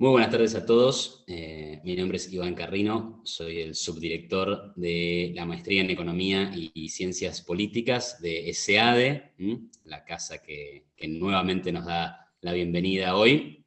Muy buenas tardes a todos. Eh, mi nombre es Iván Carrino, soy el subdirector de la Maestría en Economía y, Ciencias Políticas de SEADE, la casa que, nuevamente nos da la bienvenida hoy.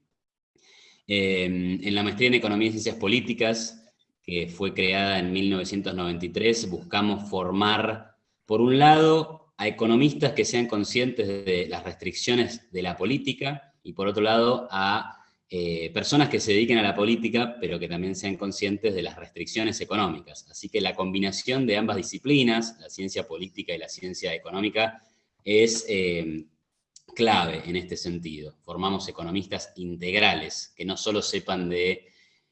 Eh, en la Maestría en Economía y Ciencias Políticas, que fue creada en 1993, buscamos formar, por un lado, a economistas que sean conscientes de las restricciones de la política, y por otro lado, a eh, personas que se dediquen a la política, pero que también sean conscientes de las restricciones económicas. Así que la combinación de ambas disciplinas, la ciencia política y la ciencia económica, es eh, clave en este sentido. Formamos economistas integrales, que no solo sepan de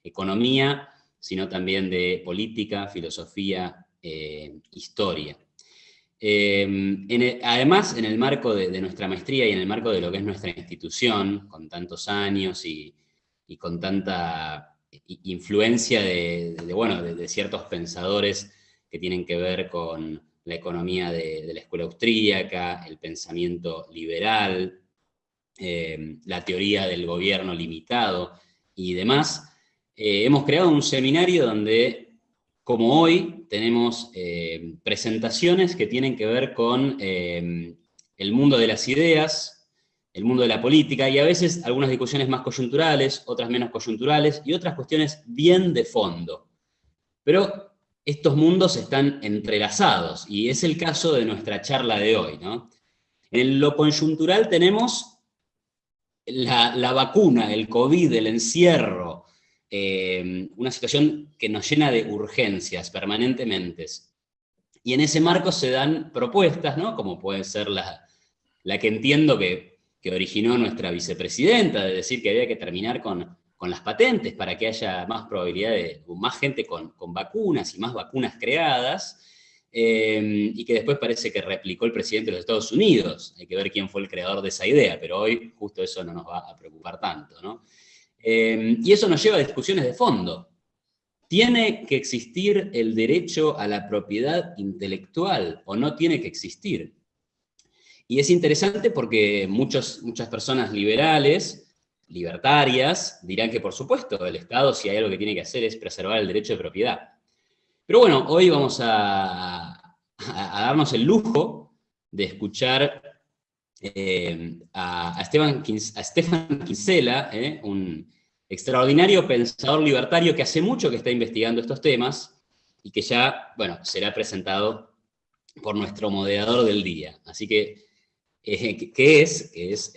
economía, sino también de política, filosofía, eh, historia. Además, en el marco de, nuestra maestría y en el marco de lo que es nuestra institución, con tantos años y, con tanta influencia de, bueno, de, ciertos pensadores que tienen que ver con la economía de, la escuela austríaca, el pensamiento liberal, em, la teoría del gobierno limitado y demás, eh, hemos creado un seminario donde como hoy tenemos eh, presentaciones que tienen que ver con eh, el mundo de las ideas, el mundo de la política, y a veces algunas discusiones más coyunturales, otras menos coyunturales, y otras cuestiones bien de fondo. Pero estos mundos están entrelazados, y es el caso de nuestra charla de hoy. ¿no? En lo coyuntural tenemos la, la vacuna, el COVID, el encierro, eh, una situación que nos llena de urgencias permanentemente. Y en ese marco se dan propuestas, ¿no? como puede ser la, la que entiendo que, que, originó nuestra vicepresidenta, de decir que había que terminar con, con las patentes para que haya más probabilidad de más gente con, con vacunas y más vacunas creadas, eh, y que después parece que replicó el presidente de los Estados Unidos. Hay que ver quién fue el creador de esa idea, pero hoy justo eso no nos va a preocupar tanto. ¿no? Em, y eso nos lleva a discusiones de fondo. ¿Tiene que existir el derecho a la propiedad intelectual o no tiene que existir? Y es interesante porque muchas personas liberales, libertarias, dirán que por supuesto el Estado si hay algo que tiene que hacer es preservar el derecho de propiedad. Pero bueno, hoy vamos a, darnos el lujo de escuchar eh, a, Esteban, a Stefan Kinsella, eh, un extraordinario pensador libertario que hace mucho que está investigando estos temas y que ya, bueno, será presentado por nuestro moderador del día. Así que, eh, ¿qué es? Que es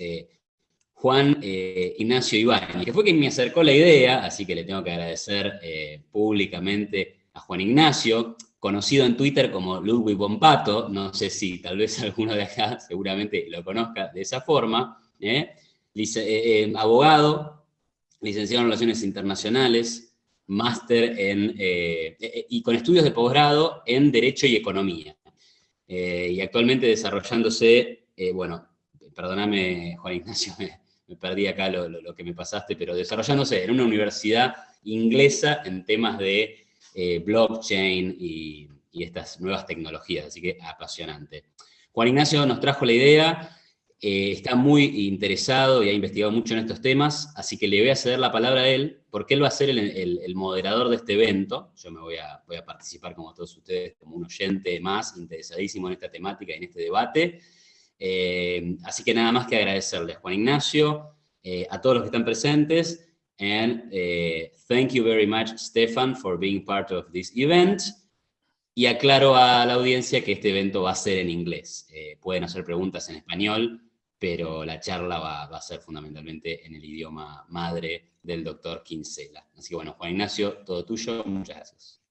Juan Ignacio Iván, que fue quien me acercó la idea, así que le tengo que agradecer públicamente a Juan Ignacio, conocido en Twitter como Ludwig Bompato, no sé si tal vez alguno de acá seguramente lo conozca de esa forma, ¿eh? Eh, eh, abogado, licenciado en Relaciones Internacionales, máster en, y con estudios de posgrado en Derecho y Economía. y actualmente desarrollándose, bueno, perdóname Juan Ignacio, me, perdí acá lo, lo, que me pasaste, pero desarrollándose en una universidad inglesa en temas de eh, blockchain y, estas nuevas tecnologías, así que apasionante. Juan Ignacio nos trajo la idea, eh, está muy interesado y ha investigado mucho en estos temas, así que le voy a ceder la palabra a él, porque él va a ser el, moderador de este evento, yo me voy a, participar como todos ustedes, como un oyente más interesadísimo en esta temática y en este debate, eh, así que nada más que agradecerles, Juan Ignacio, a todos los que están presentes, And uh, thank you very much, Stefan, for being part of this event. Y aclaro a la audiencia que este evento va a ser en inglés. Eh, pueden hacer preguntas en español, pero la charla va, va, a ser fundamentalmente en el idioma madre del doctor Kinsella. Así que bueno, Juan Ignacio, todo tuyo. Muchas gracias.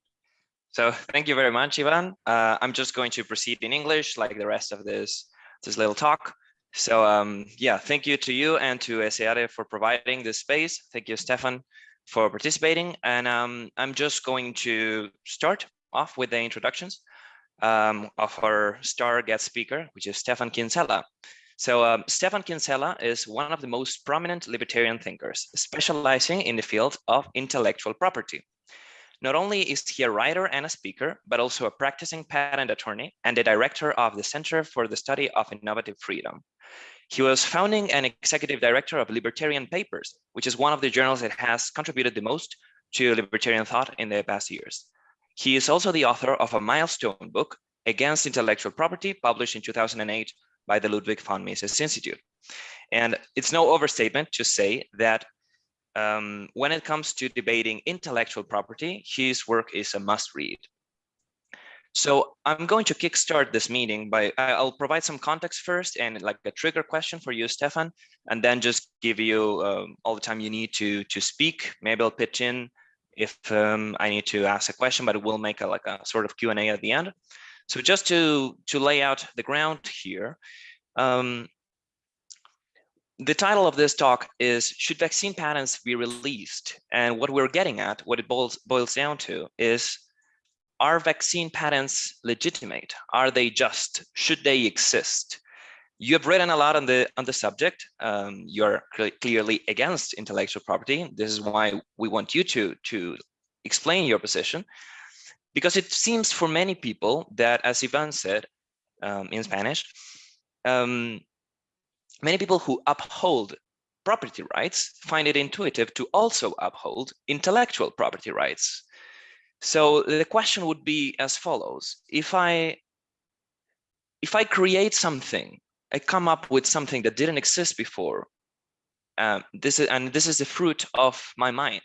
So thank you very much, Ivan. Uh, I'm just going to proceed in English like the rest of this, this little talk. So um, yeah, thank you to you and to ESEADE for providing this space. Thank you, Stefan, for participating. And um, I'm just going to start off with the introductions um, of our star guest speaker, which is Stefan Kinsella. So um, Stefan Kinsella is one of the most prominent libertarian thinkers, specializing in the field of intellectual property. Not only is he a writer and a speaker, but also a practicing patent attorney and the director of the Center for the Study of Innovative Freedom. He was founding and executive director of Libertarian Papers, which is one of the journals that has contributed the most to libertarian thought in the past years. He is also the author of a milestone book against intellectual property published in 2008 by the Ludwig von Mises Institute. And it's no overstatement to say that um, when it comes to debating intellectual property, his work is a must read. So I'm going to kickstart this meeting by I'll provide some context first and like a trigger question for you, Stefan, and then just give you um, all the time you need to to speak. Maybe I'll pitch in if um, I need to ask a question, but we'll make a like a sort of Q&A at the end. So just to to lay out the ground here, um, the title of this talk is should vaccine patents be released and what we're getting at what it boils boils down to is are vaccine patents legitimate? Are they just should they exist? You have written a lot on the on the subject. Um, you're clearly against intellectual property. This is why we want you to to explain your position. Because it seems for many people that as ivan said um, in spanish um, many people who uphold property rights find it intuitive to also uphold intellectual property rights. So the question would be as follows. If I, if I create something, I come up with something that didn't exist before, um, this is, and this is the fruit of my mind,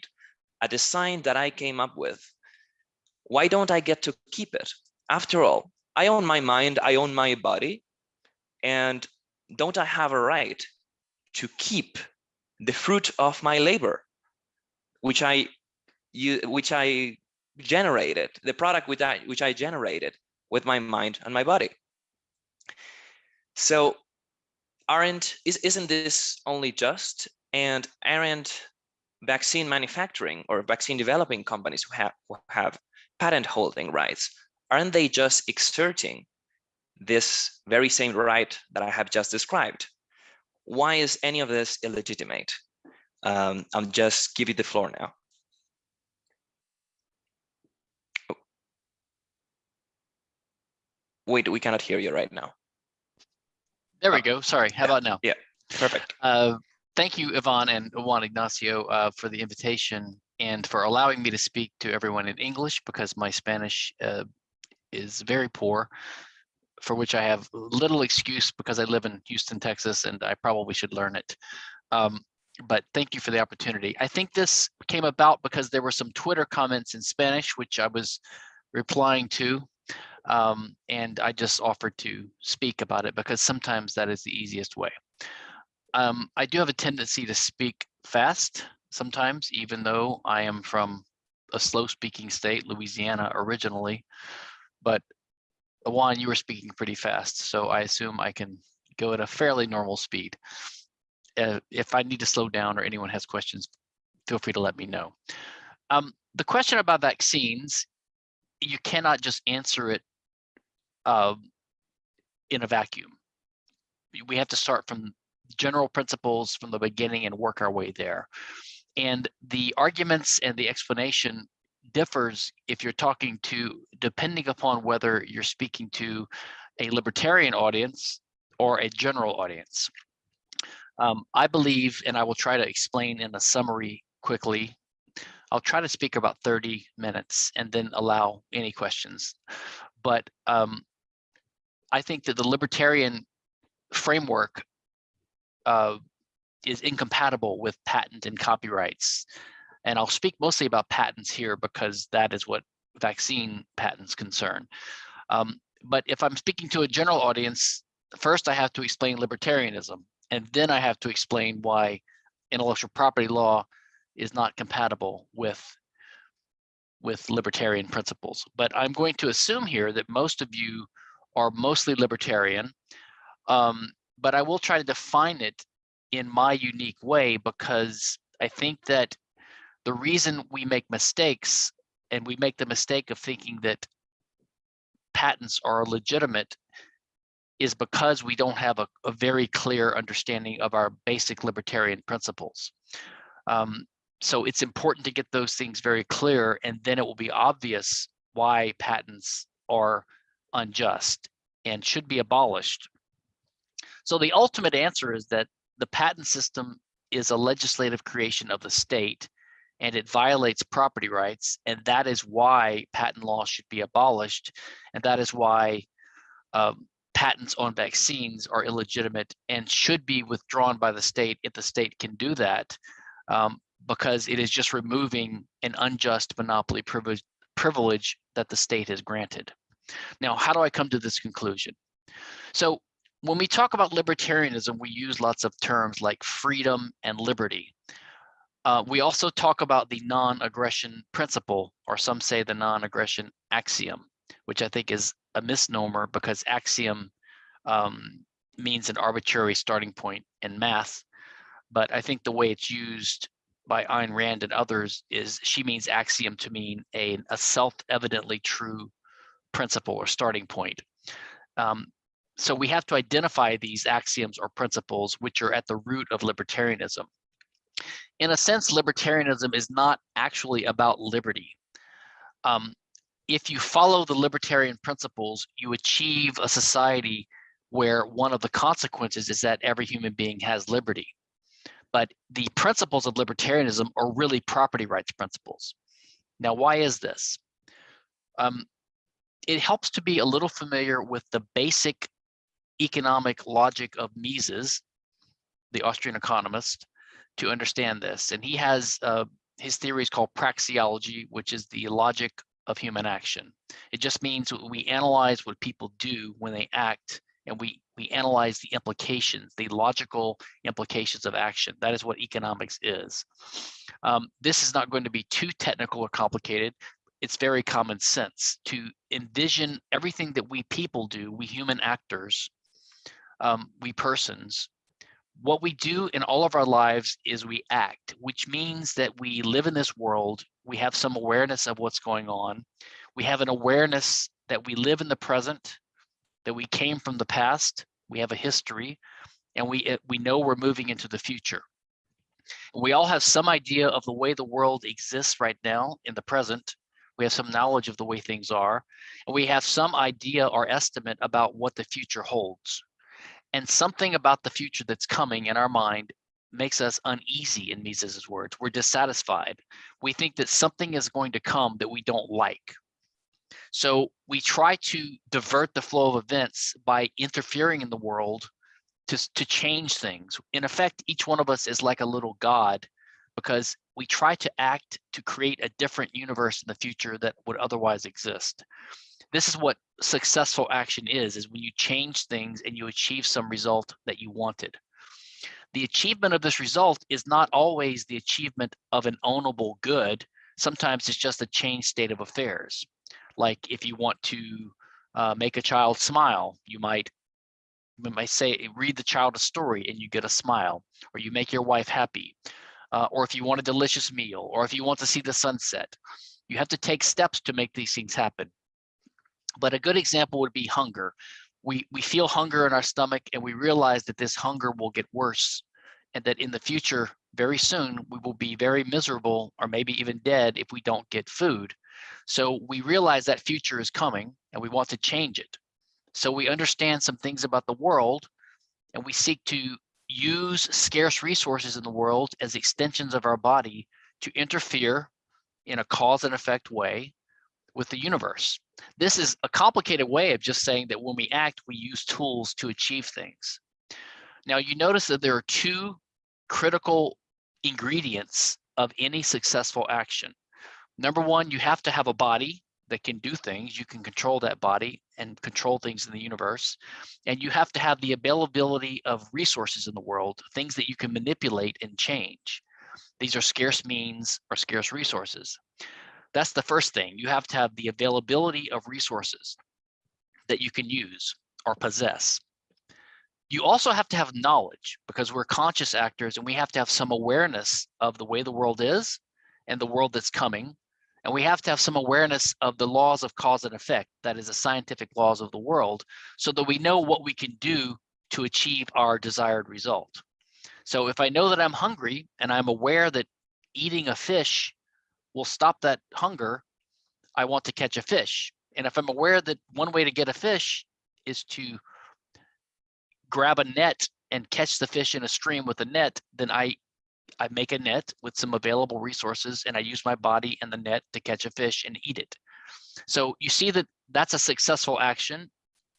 a design that I came up with, why don't I get to keep it? After all, I own my mind, I own my body, and don't I have a right to keep the fruit of my labor, which I you which I generated, the product which I which I generated with my mind and my body. So aren't is isn't this only just and aren't vaccine manufacturing or vaccine developing companies who have who have patent holding rights aren't they just exerting this very same right that I have just described. Why is any of this illegitimate? Um, I'll just give you the floor now. Wait, we cannot hear you right now. There we go. Sorry. How yeah. about now? Yeah, perfect. Uh, thank you, Ivan and Juan Ignacio, uh, for the invitation and for allowing me to speak to everyone in English because my Spanish uh, is very poor for which I have little excuse because I live in Houston, Texas, and I probably should learn it. Um, but thank you for the opportunity. I think this came about because there were some Twitter comments in Spanish, which I was replying to. Um, and I just offered to speak about it because sometimes that is the easiest way. Um, I do have a tendency to speak fast sometimes, even though I am from a slow speaking state, Louisiana originally, but Juan, you were speaking pretty fast, so I assume I can go at a fairly normal speed. Uh, if I need to slow down or anyone has questions, feel free to let me know. Um, the question about vaccines, you cannot just answer it uh, in a vacuum. We have to start from general principles from the beginning and work our way there. And the arguments and the explanation differs if you're talking to, depending upon whether you're speaking to a libertarian audience or a general audience. Um, I believe, and I will try to explain in a summary quickly, I'll try to speak about 30 minutes and then allow any questions. But um, I think that the libertarian framework uh, is incompatible with patent and copyrights and I'll speak mostly about patents here because that is what vaccine patents concern. Um, but if I'm speaking to a general audience, first I have to explain libertarianism, and then I have to explain why intellectual property law is not compatible with with libertarian principles. But I'm going to assume here that most of you are mostly libertarian, um, but I will try to define it in my unique way because I think that the reason we make mistakes and we make the mistake of thinking that patents are legitimate is because we don't have a, a very clear understanding of our basic libertarian principles. Um, so it's important to get those things very clear and then it will be obvious why patents are unjust and should be abolished. So the ultimate answer is that the patent system is a legislative creation of the state and it violates property rights. And that is why patent law should be abolished. And that is why um, patents on vaccines are illegitimate and should be withdrawn by the state if the state can do that, um, because it is just removing an unjust monopoly privilege, privilege that the state has granted. Now, how do I come to this conclusion? So when we talk about libertarianism, we use lots of terms like freedom and liberty. Uh, we also talk about the non-aggression principle, or some say the non-aggression axiom, which I think is a misnomer because axiom um, means an arbitrary starting point in math. But I think the way it's used by Ayn Rand and others is she means axiom to mean a, a self-evidently true principle or starting point. Um, so we have to identify these axioms or principles which are at the root of libertarianism. In a sense, libertarianism is not actually about liberty. Um, if you follow the libertarian principles, you achieve a society where one of the consequences is that every human being has liberty. But the principles of libertarianism are really property rights principles. Now, why is this? Um, it helps to be a little familiar with the basic economic logic of Mises, the Austrian economist, to understand this. And he has uh, his theory is called praxeology, which is the logic of human action. It just means we analyze what people do when they act and we, we analyze the implications, the logical implications of action. That is what economics is. Um, this is not going to be too technical or complicated. It's very common sense to envision everything that we people do, we human actors, um, we persons, what we do in all of our lives is we act, which means that we live in this world, we have some awareness of what's going on, we have an awareness that we live in the present, that we came from the past, we have a history, and we, eh, we know we're moving into the future. We all have some idea of the way the world exists right now in the present. We have some knowledge of the way things are, and we have some idea or estimate about what the future holds. And something about the future that's coming in our mind makes us uneasy in Mises's words. We're dissatisfied. We think that something is going to come that we don't like. So we try to divert the flow of events by interfering in the world to, to change things. In effect, each one of us is like a little God because we try to act to create a different universe in the future that would otherwise exist. This is what successful action is, is when you change things and you achieve some result that you wanted. The achievement of this result is not always the achievement of an ownable good. Sometimes it's just a changed state of affairs. Like if you want to uh, make a child smile, you might you might say, read the child a story and you get a smile, or you make your wife happy. Uh, or if you want a delicious meal, or if you want to see the sunset, you have to take steps to make these things happen. But a good example would be hunger. We, we feel hunger in our stomach and we realize that this hunger will get worse and that in the future, very soon, we will be very miserable or maybe even dead if we don't get food. So we realize that future is coming and we want to change it. So we understand some things about the world and we seek to use scarce resources in the world as extensions of our body to interfere in a cause and effect way with the universe. This is a complicated way of just saying that when we act, we use tools to achieve things. Now you notice that there are two critical ingredients of any successful action. Number one, you have to have a body that can do things. You can control that body and control things in the universe. And you have to have the availability of resources in the world, things that you can manipulate and change. These are scarce means or scarce resources. That's the first thing. You have to have the availability of resources that you can use or possess. You also have to have knowledge because we're conscious actors and we have to have some awareness of the way the world is and the world that's coming. And we have to have some awareness of the laws of cause and effect, that is the scientific laws of the world, so that we know what we can do to achieve our desired result. So if I know that I'm hungry and I'm aware that eating a fish will stop that hunger, I want to catch a fish. And if I'm aware that one way to get a fish is to grab a net and catch the fish in a stream with a net, then I I make a net with some available resources and I use my body and the net to catch a fish and eat it. So you see that that's a successful action,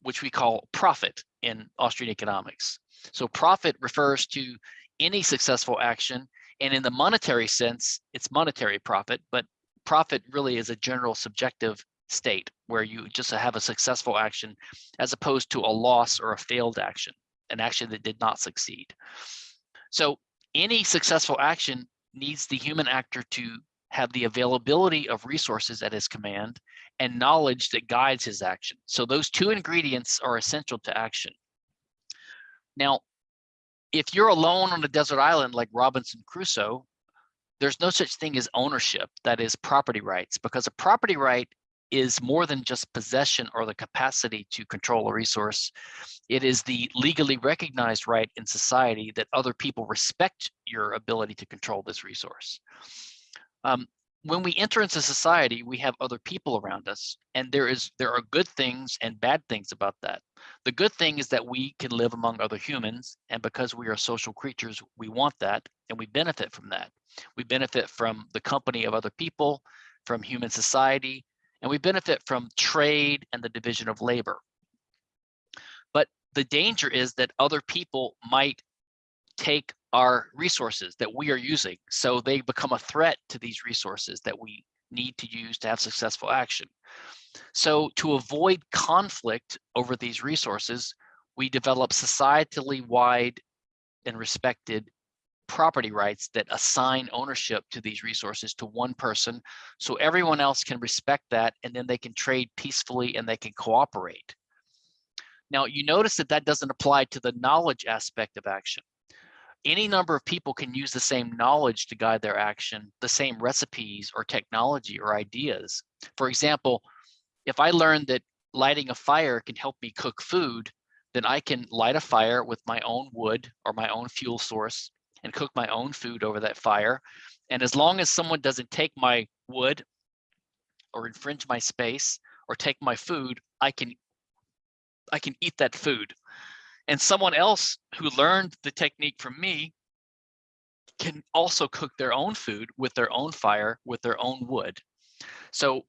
which we call profit in Austrian economics. So profit refers to any successful action. And in the monetary sense, it's monetary profit, but profit really is a general subjective state where you just have a successful action as opposed to a loss or a failed action, an action that did not succeed. So any successful action needs the human actor to have the availability of resources at his command and knowledge that guides his action. So those two ingredients are essential to action. Now, if you're alone on a desert island like Robinson Crusoe, there's no such thing as ownership, that is property rights, because a property right is more than just possession or the capacity to control a resource. It is the legally recognized right in society that other people respect your ability to control this resource. Um, when we enter into society, we have other people around us, and there is there are good things and bad things about that. The good thing is that we can live among other humans, and because we are social creatures, we want that, and we benefit from that. We benefit from the company of other people, from human society, and we benefit from trade and the division of labor. But the danger is that other people might take our resources that we are using. So they become a threat to these resources that we need to use to have successful action. So to avoid conflict over these resources, we develop societally wide and respected property rights that assign ownership to these resources to one person so everyone else can respect that and then they can trade peacefully and they can cooperate. Now you notice that that doesn't apply to the knowledge aspect of action any number of people can use the same knowledge to guide their action, the same recipes or technology or ideas. For example, if I learn that lighting a fire can help me cook food, then I can light a fire with my own wood or my own fuel source and cook my own food over that fire. And as long as someone doesn't take my wood or infringe my space or take my food, I can I can eat that food and someone else who learned the technique from me can also cook their own food with their own fire, with their own wood. So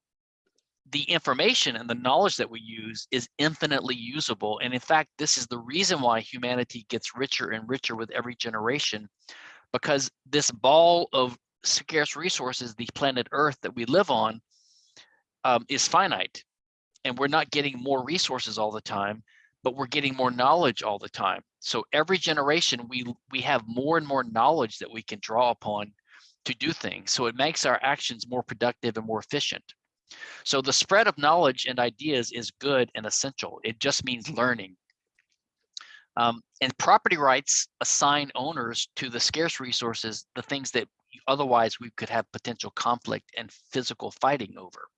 the information and the knowledge that we use is infinitely usable. And in fact, this is the reason why humanity gets richer and richer with every generation, because this ball of scarce resources, the planet Earth that we live on, um, is finite. And we're not getting more resources all the time but we're getting more knowledge all the time. So every generation, we, we have more and more knowledge that we can draw upon to do things. So it makes our actions more productive and more efficient. So the spread of knowledge and ideas is good and essential. It just means learning. Um, and property rights assign owners to the scarce resources, the things that otherwise we could have potential conflict and physical fighting over.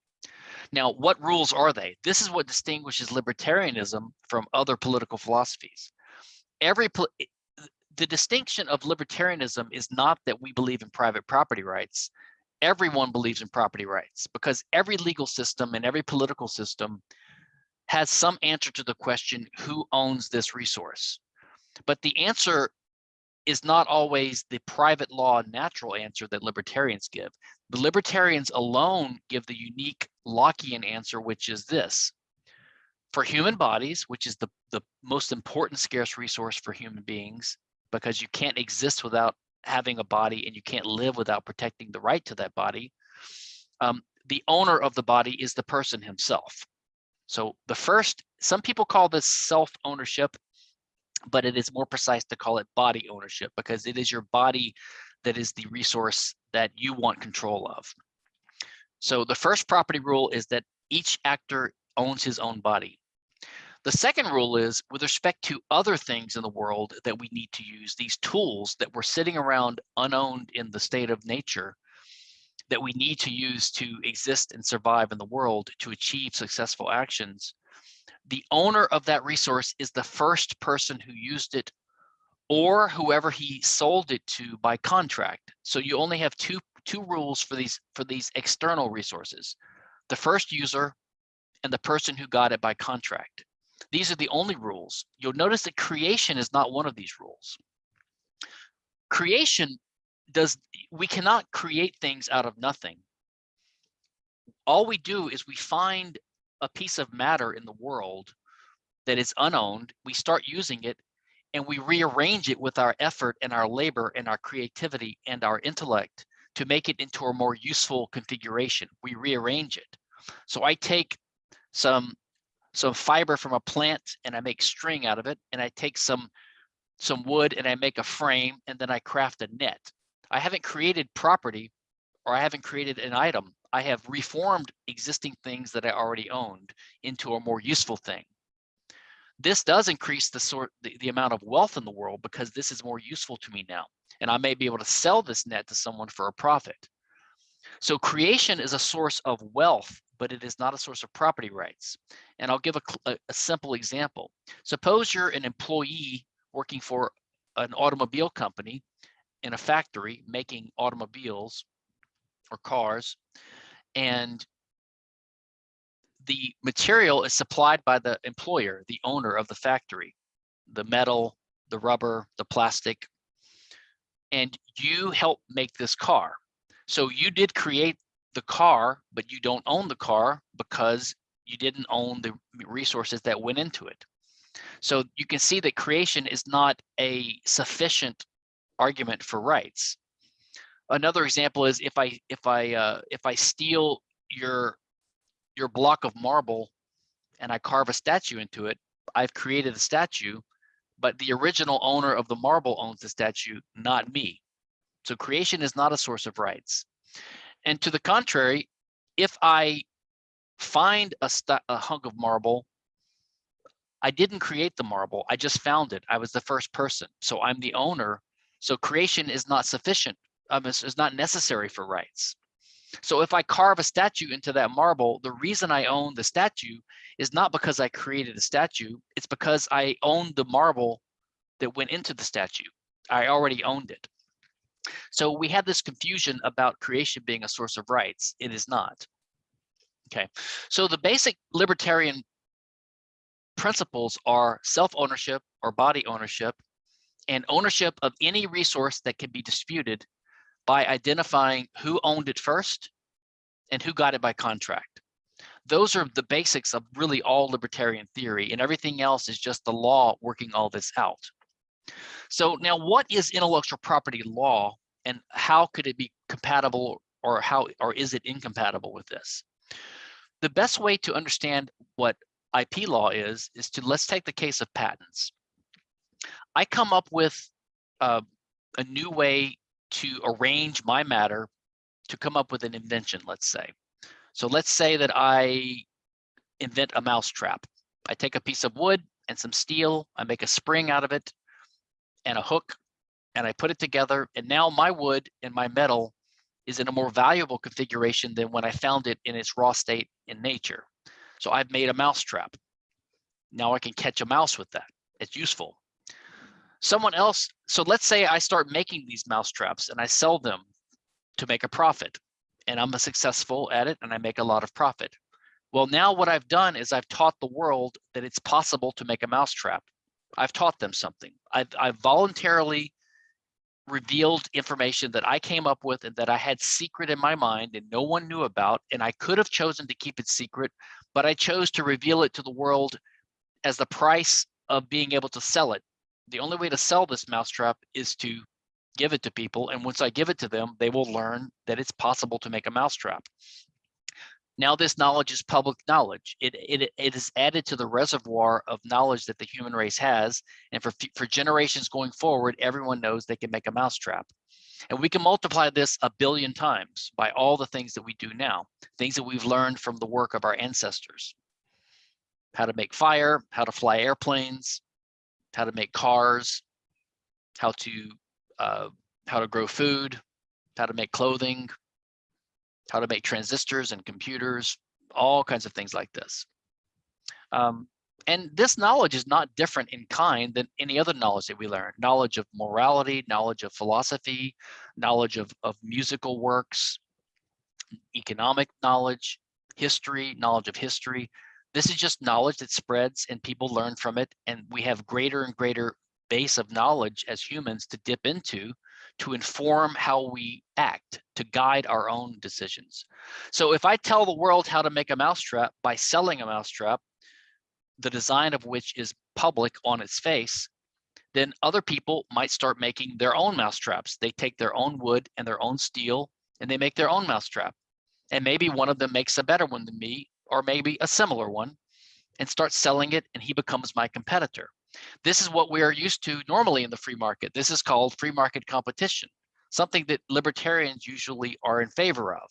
Now, what rules are they? This is what distinguishes libertarianism from other political philosophies. Every the distinction of libertarianism is not that we believe in private property rights. Everyone believes in property rights because every legal system and every political system has some answer to the question, who owns this resource? But the answer is not always the private law natural answer that libertarians give. The libertarians alone give the unique Lockean answer, which is this. For human bodies, which is the, the most important scarce resource for human beings, because you can't exist without having a body and you can't live without protecting the right to that body, um, the owner of the body is the person himself. So the first, some people call this self-ownership but it is more precise to call it body ownership because it is your body that is the resource that you want control of. So the first property rule is that each actor owns his own body. The second rule is with respect to other things in the world that we need to use, these tools that we're sitting around unowned in the state of nature that we need to use to exist and survive in the world to achieve successful actions the owner of that resource is the first person who used it or whoever he sold it to by contract. So you only have two two rules for these for these external resources. The first user and the person who got it by contract. These are the only rules. You'll notice that creation is not one of these rules. Creation does, we cannot create things out of nothing. All we do is we find a piece of matter in the world that is unowned, we start using it and we rearrange it with our effort and our labor and our creativity and our intellect to make it into a more useful configuration. We rearrange it. So I take some some fiber from a plant and I make string out of it and I take some some wood and I make a frame and then I craft a net. I haven't created property or I haven't created an item. I have reformed existing things that I already owned into a more useful thing. This does increase the sort the, the amount of wealth in the world because this is more useful to me now. And I may be able to sell this net to someone for a profit. So creation is a source of wealth, but it is not a source of property rights. And I'll give a, a, simple example. Suppose you're an employee working for an automobile company in a factory making automobiles or cars, and the material is supplied by the employer, the owner of the factory, the metal, the rubber, the plastic, and you help make this car. So you did create the car, but you don't own the car because you didn't own the resources that went into it. So you can see that creation is not a sufficient argument for rights. Another example is if I if I uh, if I steal your your block of marble and I carve a statue into it, I've created a statue, but the original owner of the marble owns the statue, not me. So creation is not a source of rights. And to the contrary, if I find a, a hunk of marble, I didn't create the marble, I just found it. I was the first person. So I'm the owner. So creation is not sufficient, um, is, is not necessary for rights. So if I carve a statue into that marble, the reason I own the statue is not because I created the statue, it's because I owned the marble that went into the statue. I already owned it. So we have this confusion about creation being a source of rights. It is not. Okay, so the basic libertarian principles are self-ownership or body ownership and ownership of any resource that can be disputed by identifying who owned it first and who got it by contract. Those are the basics of really all libertarian theory and everything else is just the law working all this out. So now what is intellectual property law and how could it be compatible or how or is it incompatible with this? The best way to understand what IP law is, is to let's take the case of patents. I come up with uh, a new way to arrange my matter to come up with an invention, let's say. So let's say that I invent a mousetrap. I take a piece of wood and some steel, I make a spring out of it and a hook, and I put it together. And now my wood and my metal is in a more valuable configuration than when I found it in its raw state in nature. So I've made a mousetrap. Now I can catch a mouse with that. It's useful someone else, so let's say I start making these mouse traps and I sell them to make a profit and I'm successful at it and I make a lot of profit. Well, now what I've done is I've taught the world that it's possible to make a mouse trap. I've taught them something. I've, I've voluntarily revealed information that I came up with and that I had secret in my mind and no one knew about. And I could have chosen to keep it secret, but I chose to reveal it to the world as the price of being able to sell it the only way to sell this mousetrap is to give it to people. And once I give it to them, they will learn that it's possible to make a mousetrap. Now this knowledge is public knowledge. It, it, it is added to the reservoir of knowledge that the human race has. And for, for generations going forward, everyone knows they can make a mousetrap. And we can multiply this a billion times by all the things that we do now, things that we've learned from the work of our ancestors. How to make fire, how to fly airplanes, how to make cars, how to uh, how to grow food, how to make clothing, how to make transistors and computers, all kinds of things like this. Um, and this knowledge is not different in kind than any other knowledge that we learn. Knowledge of morality, knowledge of philosophy, knowledge of, of musical works, economic knowledge, history, knowledge of history. This is just knowledge that spreads and people learn from it. And we have greater and greater base of knowledge as humans to dip into to inform how we act, to guide our own decisions. So if I tell the world how to make a mousetrap by selling a mousetrap, the design of which is public on its face, then other people might start making their own mousetraps. They take their own wood and their own steel and they make their own mousetrap. And maybe one of them makes a better one than me, or maybe a similar one, and starts selling it and he becomes my competitor. This is what we are used to normally in the free market. This is called free market competition, something that libertarians usually are in favor of.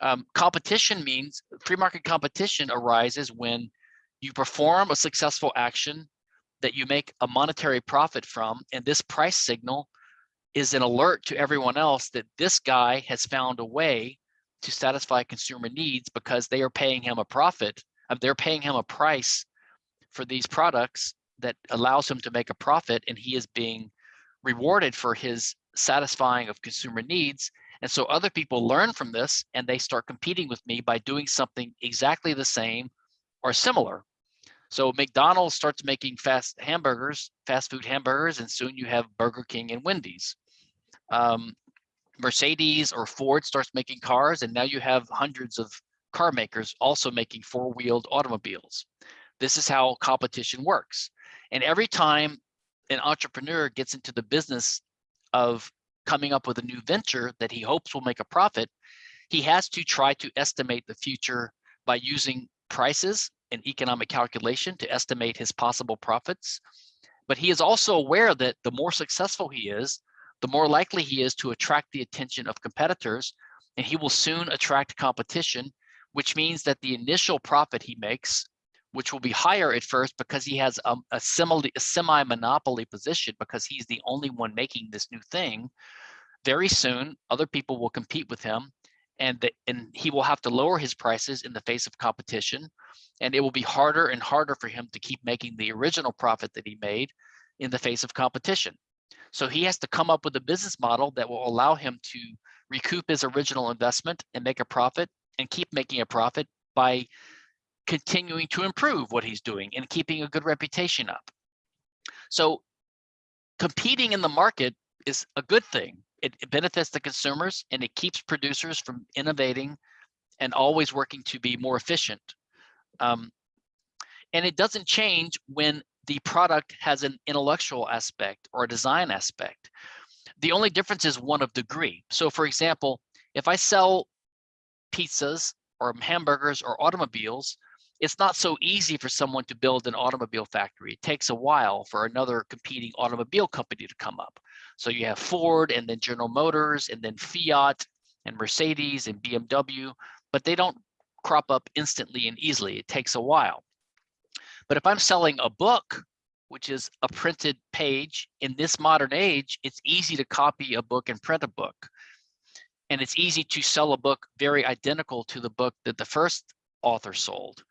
Um, competition means free market competition arises when you perform a successful action that you make a monetary profit from, and this price signal is an alert to everyone else that this guy has found a way to satisfy consumer needs because they are paying him a profit. Um, they're paying him a price for these products that allows him to make a profit and he is being rewarded for his satisfying of consumer needs. And so other people learn from this and they start competing with me by doing something exactly the same or similar. So McDonald's starts making fast hamburgers, fast food hamburgers, and soon you have Burger King and Wendy's. Um, Mercedes or Ford starts making cars, and now you have hundreds of car makers also making four-wheeled automobiles. This is how competition works. And every time an entrepreneur gets into the business of coming up with a new venture that he hopes will make a profit, he has to try to estimate the future by using prices and economic calculation to estimate his possible profits. But he is also aware that the more successful he is, the more likely he is to attract the attention of competitors, and he will soon attract competition, which means that the initial profit he makes which will be higher at first because he has um, a, a, a semi-monopoly position because he's the only one making this new thing. Very soon, other people will compete with him and, the, and he will have to lower his prices in the face of competition. And it will be harder and harder for him to keep making the original profit that he made in the face of competition. So he has to come up with a business model that will allow him to recoup his original investment and make a profit and keep making a profit by continuing to improve what he's doing and keeping a good reputation up. So competing in the market is a good thing. It, it, benefits the consumers and it keeps producers from innovating and always working to be more efficient. Um, and it doesn't change when the product has an intellectual aspect or a design aspect. The only difference is one of degree. So for example, if I sell pizzas or hamburgers or automobiles, it's not so easy for someone to build an automobile factory. It takes a while for another competing automobile company to come up. So you have Ford and then General Motors and then Fiat and Mercedes and BMW, but they don't crop up instantly and easily. It takes a while. But if I'm selling a book, which is a printed page in this modern age, it's easy to copy a book and print a book. And it's easy to sell a book very identical to the book that the first author sold.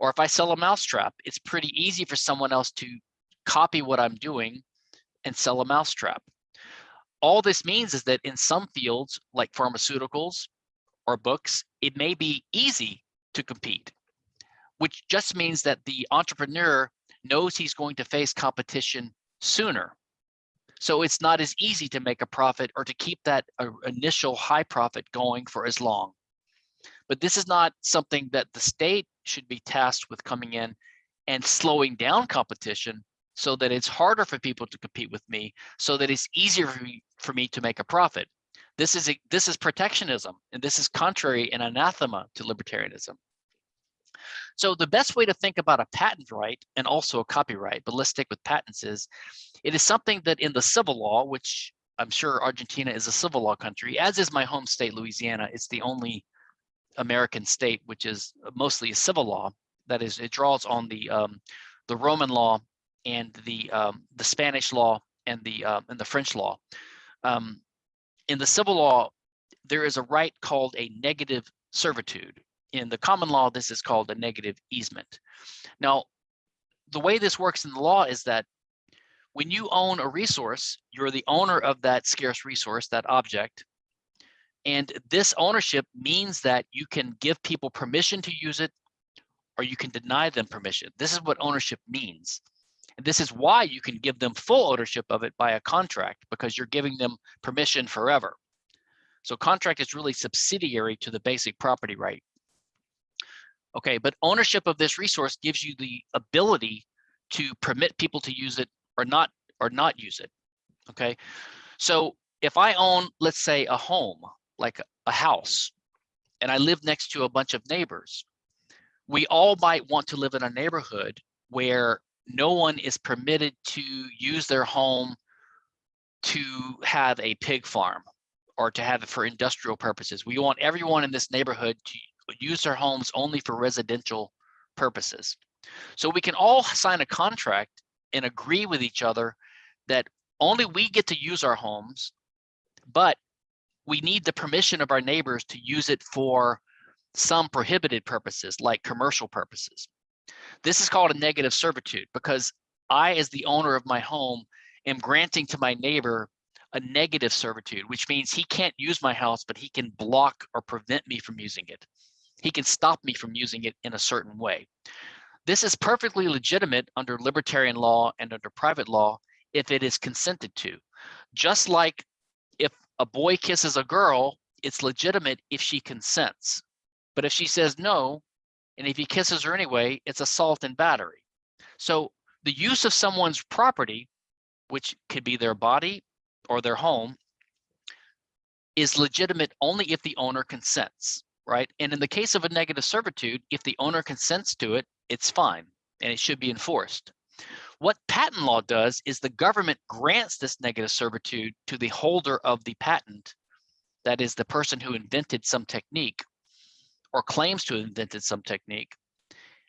Or if I sell a mousetrap, it's pretty easy for someone else to copy what I'm doing and sell a mousetrap. All this means is that in some fields like pharmaceuticals or books, it may be easy to compete, which just means that the entrepreneur knows he's going to face competition sooner. So it's not as easy to make a profit or to keep that uh, initial high profit going for as long. But this is not something that the state should be tasked with coming in and slowing down competition so that it's harder for people to compete with me, so that it's easier for me, for me to make a profit. This is, a, this is protectionism, and this is contrary and anathema to libertarianism. So the best way to think about a patent right and also a copyright, but let's stick with patents is, it is something that in the civil law, which I'm sure Argentina is a civil law country, as is my home state, Louisiana, it's the only American state, which is mostly a civil law. That is, it draws on the um, the Roman law and the um, the Spanish law and the uh, and the French law. Um, in the civil law, there is a right called a negative servitude. In the common law, this is called a negative easement. Now, the way this works in the law is that when you own a resource, you're the owner of that scarce resource, that object, and this ownership means that you can give people permission to use it, or you can deny them permission. This is what ownership means. And this is why you can give them full ownership of it by a contract because you're giving them permission forever. So contract is really subsidiary to the basic property right. Okay, but ownership of this resource gives you the ability to permit people to use it or not or not use it. Okay, so if I own, let's say, a home, like a house, and I live next to a bunch of neighbors, we all might want to live in a neighborhood where no one is permitted to use their home to have a pig farm or to have it for industrial purposes. We want everyone in this neighborhood to use their homes only for residential purposes. So we can all sign a contract and agree with each other that only we get to use our homes, but we need the permission of our neighbors to use it for some prohibited purposes like commercial purposes. This is called a negative servitude because I, as the owner of my home, am granting to my neighbor a negative servitude, which means he can't use my house, but he can block or prevent me from using it. He can stop me from using it in a certain way. This is perfectly legitimate under libertarian law and under private law if it is consented to. Just like a boy kisses a girl, it's legitimate if she consents. But if she says no, and if he kisses her anyway, it's assault and battery. So the use of someone's property, which could be their body or their home, is legitimate only if the owner consents, right? And in the case of a negative servitude, if the owner consents to it, it's fine and it should be enforced. What patent law does is the government grants this negative servitude to the holder of the patent, that is the person who invented some technique or claims to have invented some technique,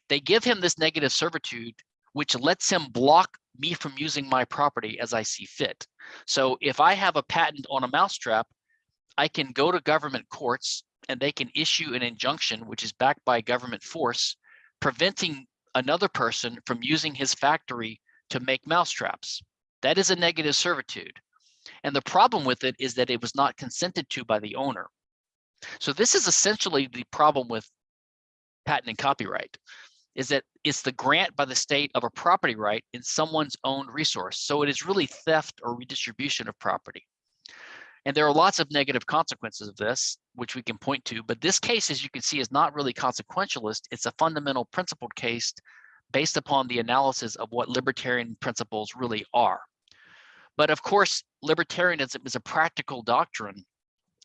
they give him this negative servitude, which lets him block me from using my property as I see fit. So if I have a patent on a mousetrap, I can go to government courts and they can issue an injunction, which is backed by government force, preventing another person from using his factory to make mousetraps. That is a negative servitude. And the problem with it is that it was not consented to by the owner. So this is essentially the problem with patent and copyright is that it's the grant by the state of a property right in someone's own resource. So it is really theft or redistribution of property. And there are lots of negative consequences of this, which we can point to, but this case, as you can see, is not really consequentialist. It's a fundamental principled case based upon the analysis of what libertarian principles really are. But of course, libertarianism is a practical doctrine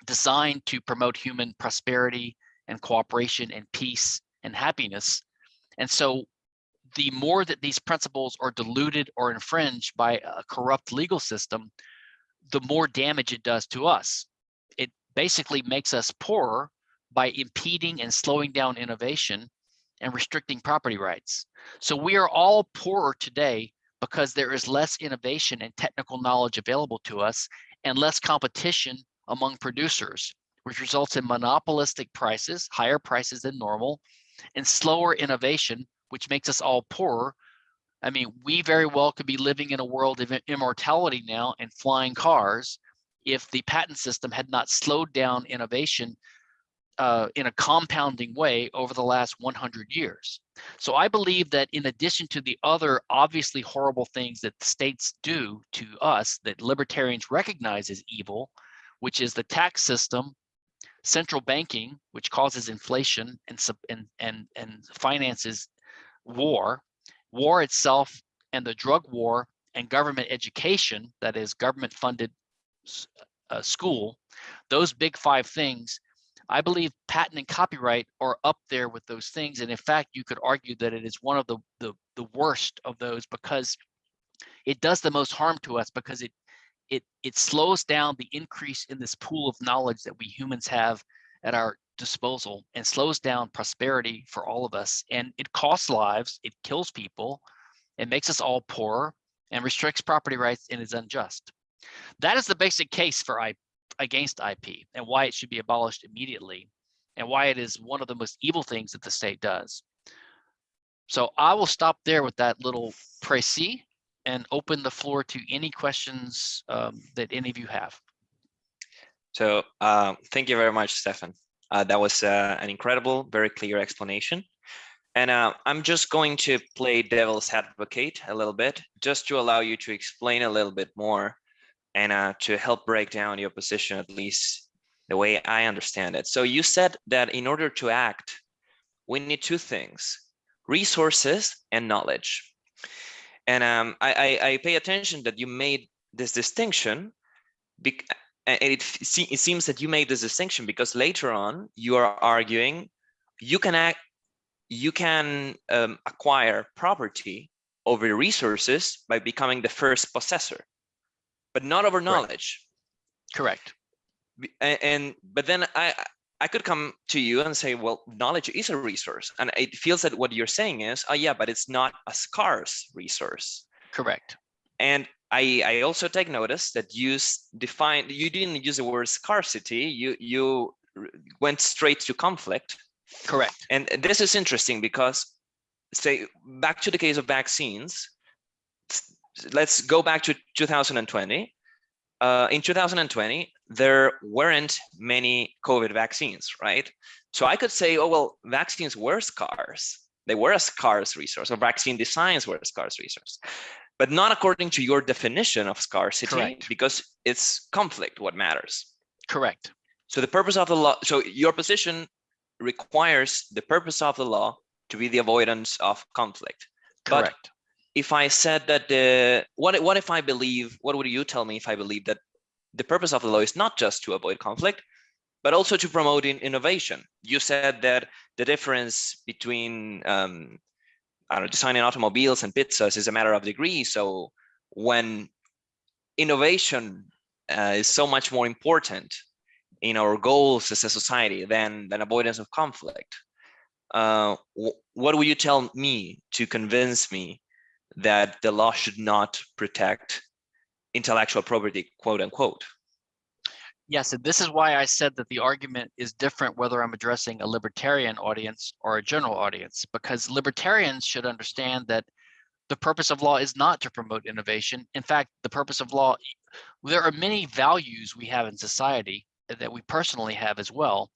designed to promote human prosperity and cooperation and peace and happiness. And so the more that these principles are diluted or infringed by a corrupt legal system, the more damage it does to us. It basically makes us poorer by impeding and slowing down innovation and restricting property rights. So we are all poorer today because there is less innovation and technical knowledge available to us and less competition among producers, which results in monopolistic prices, higher prices than normal, and slower innovation, which makes us all poorer. I mean, we very well could be living in a world of immortality now and flying cars if the patent system had not slowed down innovation uh, in a compounding way over the last 100 years. So I believe that in addition to the other obviously horrible things that states do to us that libertarians recognize as evil, which is the tax system, central banking, which causes inflation and, and, and, and finances war, war itself and the drug war and government education, that is government funded uh, school, those big five things, I believe patent and copyright are up there with those things. And in fact, you could argue that it is one of the, the, the worst of those because it does the most harm to us because it it it slows down the increase in this pool of knowledge that we humans have at our disposal and slows down prosperity for all of us and it costs lives it kills people it makes us all poorer and restricts property rights and is unjust that is the basic case for I, against ip and why it should be abolished immediately and why it is one of the most evil things that the state does so i will stop there with that little précis and open the floor to any questions um, that any of you have. So um, thank you very much, Stephan. Uh, that was uh, an incredible, very clear explanation. And uh, I'm just going to play devil's advocate a little bit, just to allow you to explain a little bit more and uh, to help break down your position, at least the way I understand it. So you said that in order to act, we need two things, resources and knowledge. And um, I, I, I, pay attention that you made this distinction and it, it seems that you made this distinction because later on you are arguing you can act you can um, acquire property over resources by becoming the first possessor, but not over knowledge. Correct. And, and but then I I could come to you and say, well, knowledge is a resource, and it feels that what you're saying is, oh yeah, but it's not a scarce resource. Correct. And I I also take notice that you define you didn't use the word scarcity. You you went straight to conflict Correct. And this is interesting because, say, back to the case of vaccines, let's go back to 2020. Uh, in 2020, there weren't many COVID vaccines, right? So I could say, oh, well, vaccines were scarce. They were a scarce resource, or vaccine designs were a scarce resource, but not according to your definition of scarcity, Correct. because it's conflict what matters. Correct. So the purpose of the law, so your position requires the purpose of the law to be the avoidance of conflict. Correct. But if I said that the what what if I believe what would you tell me if I believe that the purpose of the law is not just to avoid conflict, but also to promote in innovation? You said that the difference between um, I don't designing automobiles and pizzas is a matter of degree. So when innovation uh, is so much more important in our goals as a society than than avoidance of conflict uh, what would you tell me to convince me that the law should not protect intellectual property quote unquote yes and this is why i said that the argument is different whether i'm addressing a libertarian audience or a general audience because libertarians should understand that the purpose of law is not to promote innovation in fact the purpose of law there are many values we have in society that we personally have as well.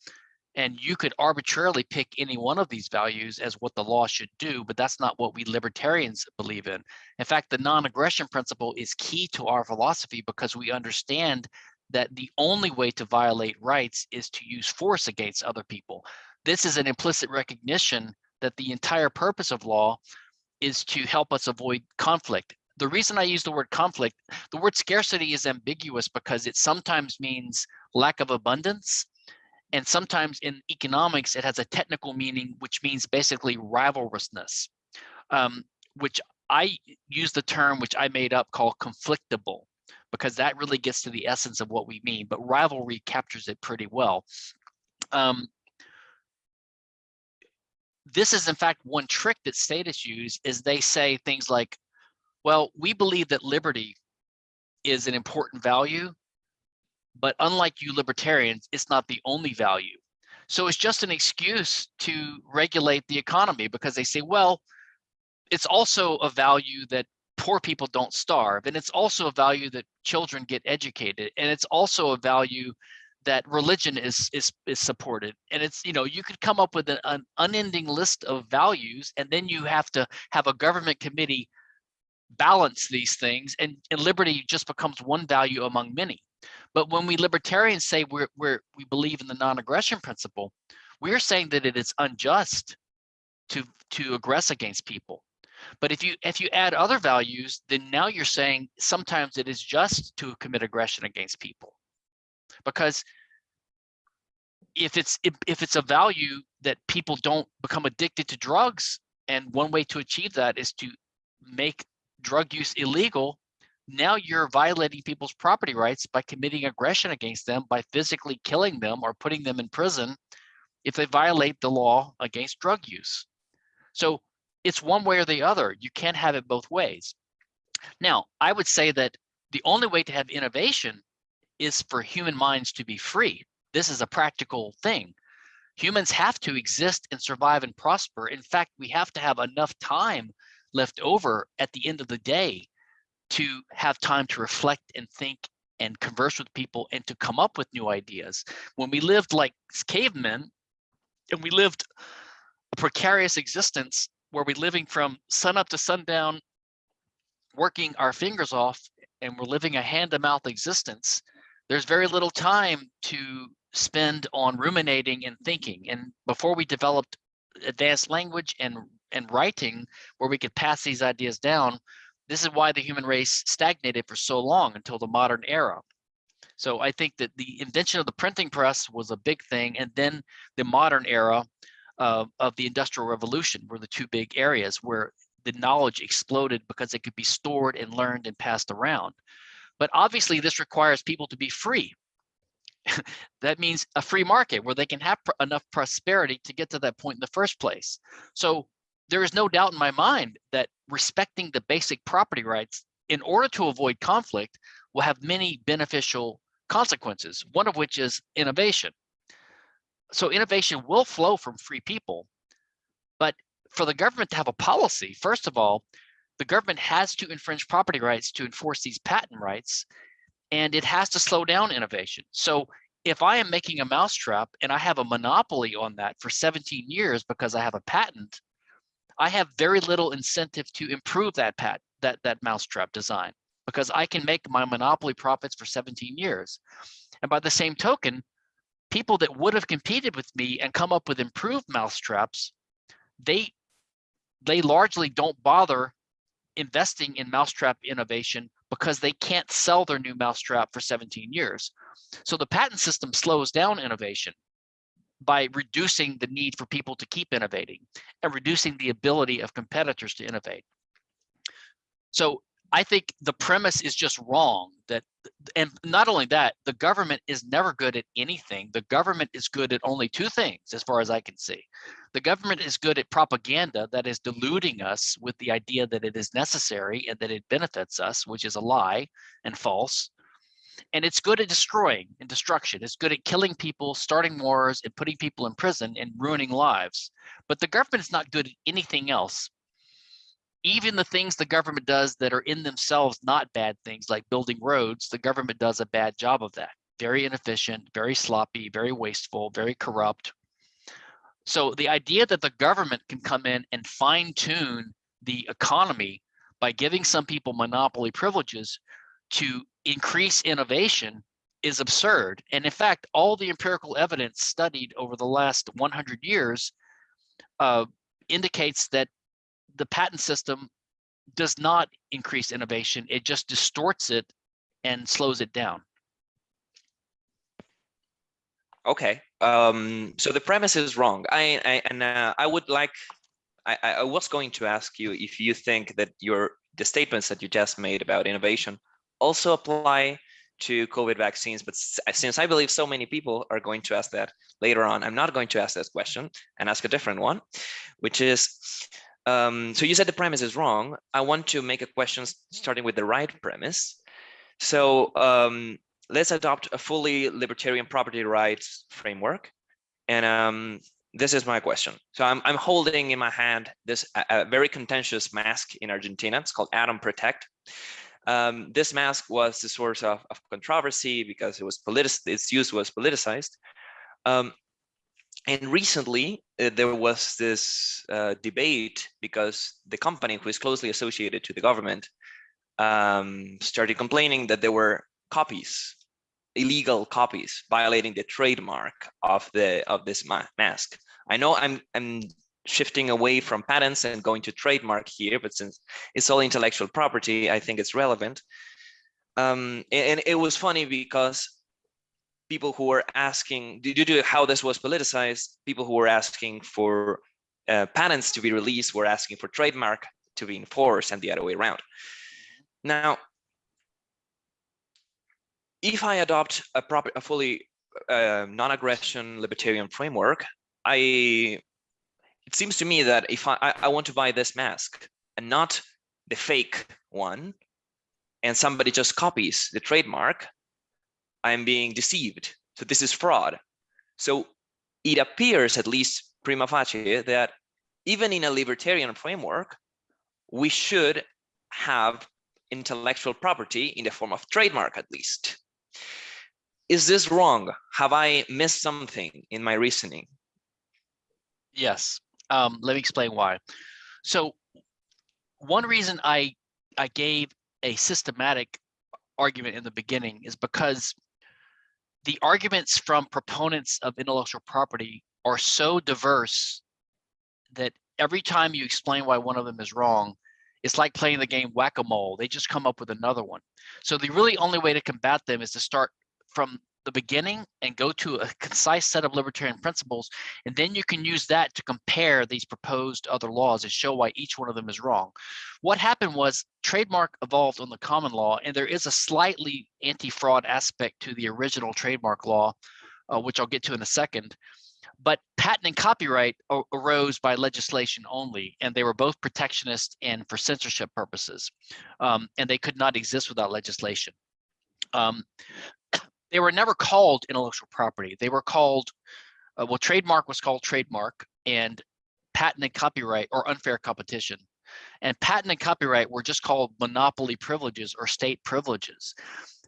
And you could arbitrarily pick any one of these values as what the law should do, but that's not what we libertarians believe in. In fact, the non-aggression principle is key to our philosophy because we understand that the only way to violate rights is to use force against other people. This is an implicit recognition that the entire purpose of law is to help us avoid conflict. The reason I use the word conflict, the word scarcity is ambiguous because it sometimes means lack of abundance. And sometimes in economics, it has a technical meaning, which means basically rivalrousness, um, which I use the term which I made up called conflictable, because that really gets to the essence of what we mean, but rivalry captures it pretty well. Um, this is in fact one trick that statists use is they say things like, well, we believe that liberty is an important value, but unlike you libertarians, it's not the only value. So it's just an excuse to regulate the economy because they say, well, it's also a value that poor people don't starve. And it's also a value that children get educated. And it's also a value that religion is is is supported and it's you know you could come up with an, an, unending list of values and then you have to have a government committee balance these things and, and liberty just becomes one value among many but when we libertarians say we're, we're, we believe in the non-aggression principle, we're saying that it is unjust to, to aggress against people. But if you if you add other values, then now you're saying sometimes it is just to commit aggression against people. Because if it's if, if it's a value that people don't become addicted to drugs, and one way to achieve that is to make drug use illegal, now you're violating people's property rights by committing aggression against them by physically killing them or putting them in prison if they violate the law against drug use. So it's one way or the other. You can't have it both ways. Now, I would say that the only way to have innovation is for human minds to be free. This is a practical thing. Humans have to exist and survive and prosper. In fact, we have to have enough time left over at the end of the day to have time to reflect and think and converse with people and to come up with new ideas. When we lived like cavemen and we lived a precarious existence where we're living from sun up to sundown, working our fingers off, and we're living a hand to mouth existence, there's very little time to spend on ruminating and thinking. And before we developed advanced language and, and writing where we could pass these ideas down, this is why the human race stagnated for so long until the modern era. So I think that the invention of the printing press was a big thing. And then the modern era of the industrial revolution were the two big areas where the knowledge exploded because it could be stored and learned and passed around. But obviously this requires people to be free. that means a free market where they can have pr enough prosperity to get to that point in the first place. So there is no doubt in my mind that respecting the basic property rights in order to avoid conflict will have many beneficial consequences, one of which is innovation. So innovation will flow from free people, but for the government to have a policy, first of all, the government has to infringe property rights to enforce these patent rights, and it has to slow down innovation. So if I am making a mousetrap and I have a monopoly on that for 17 years because I have a patent, I have very little incentive to improve that pat that that mousetrap design because I can make my monopoly profits for 17 years. And by the same token, people that would have competed with me and come up with improved mousetraps, they they largely don't bother investing in mousetrap innovation because they can't sell their new mousetrap for 17 years. So the patent system slows down innovation by reducing the need for people to keep innovating and reducing the ability of competitors to innovate. So I think the premise is just wrong that, and not only that, the government is never good at anything. The government is good at only two things, as far as I can see. The government is good at propaganda that is deluding us with the idea that it is necessary and that it benefits us, which is a lie and false. And it's good at destroying and destruction. It's good at killing people, starting wars, and putting people in prison and ruining lives. But the government is not good at anything else even the things the government does that are in themselves not bad things like building roads, the government does a bad job of that. Very inefficient, very sloppy, very wasteful, very corrupt. So the idea that the government can come in and fine tune the economy by giving some people monopoly privileges to increase innovation is absurd. And in fact, all the empirical evidence studied over the last 100 years uh, indicates that the patent system does not increase innovation. It just distorts it and slows it down. Okay, um, so the premise is wrong. I, I and uh, I would like, I, I was going to ask you if you think that your the statements that you just made about innovation also apply to COVID vaccines, but since I believe so many people are going to ask that later on, I'm not going to ask that question and ask a different one, which is, um, so you said the premise is wrong. I want to make a question starting with the right premise. So um, let's adopt a fully libertarian property rights framework. And um, this is my question. So I'm, I'm holding in my hand this a, a very contentious mask in Argentina. It's called Atom Protect. Um, this mask was the source of, of controversy because it was politic its use was politicized. Um, and recently uh, there was this uh, debate because the company who is closely associated to the government um, started complaining that there were copies illegal copies violating the trademark of the of this ma mask. I know i'm i'm shifting away from patents and going to trademark here but since it's all intellectual property i think it's relevant. Um, and it was funny because people who were asking due to how this was politicized, people who were asking for uh, patents to be released were asking for trademark to be enforced and the other way around. Now, if I adopt a proper, a fully uh, non-aggression libertarian framework, I it seems to me that if I, I want to buy this mask and not the fake one, and somebody just copies the trademark, I'm being deceived. So this is fraud. So it appears, at least prima facie, that even in a libertarian framework, we should have intellectual property in the form of trademark, at least. Is this wrong? Have I missed something in my reasoning? Yes, Um, let me explain why. So one reason I I gave a systematic argument in the beginning is because the arguments from proponents of intellectual property are so diverse that every time you explain why one of them is wrong, it's like playing the game whack-a-mole. They just come up with another one. So the really only way to combat them is to start from the beginning and go to a concise set of libertarian principles. And then you can use that to compare these proposed other laws and show why each one of them is wrong. What happened was trademark evolved on the common law, and there is a slightly anti-fraud aspect to the original trademark law, uh, which I'll get to in a second. But patent and copyright arose by legislation only, and they were both protectionist and for censorship purposes, um, and they could not exist without legislation. Um, they were never called intellectual property. They were called, uh, well, trademark was called trademark and patent and copyright or unfair competition. And patent and copyright were just called monopoly privileges or state privileges.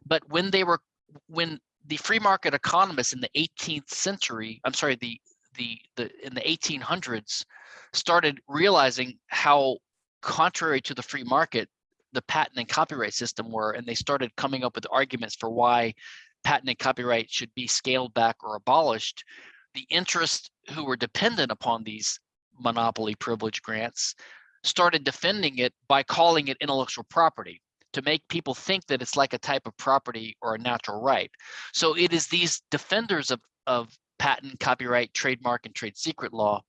But when they were, when the free market economists in the 18th century, I'm sorry, the, the, the in the 1800s started realizing how contrary to the free market the patent and copyright system were, and they started coming up with arguments for why patent and copyright should be scaled back or abolished, the interests who were dependent upon these monopoly privilege grants started defending it by calling it intellectual property to make people think that it's like a type of property or a natural right. So it is these defenders of, of patent, copyright, trademark, and trade secret law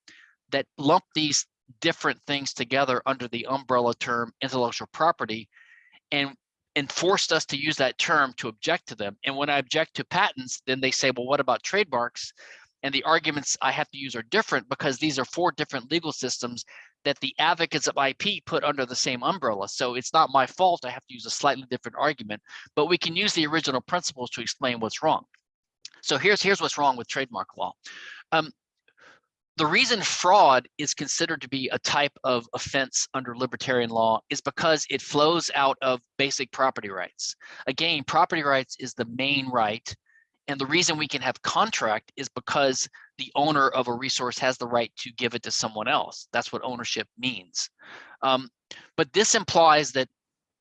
that lump these different things together under the umbrella term intellectual property. And and forced us to use that term to object to them. And when I object to patents, then they say, well, what about trademarks? And the arguments I have to use are different because these are four different legal systems that the advocates of IP put under the same umbrella. So it's not my fault. I have to use a slightly different argument, but we can use the original principles to explain what's wrong. So here's here's what's wrong with trademark law. Um, the reason fraud is considered to be a type of offense under libertarian law is because it flows out of basic property rights. Again, property rights is the main right. And the reason we can have contract is because the owner of a resource has the right to give it to someone else. That's what ownership means. Um, but this implies that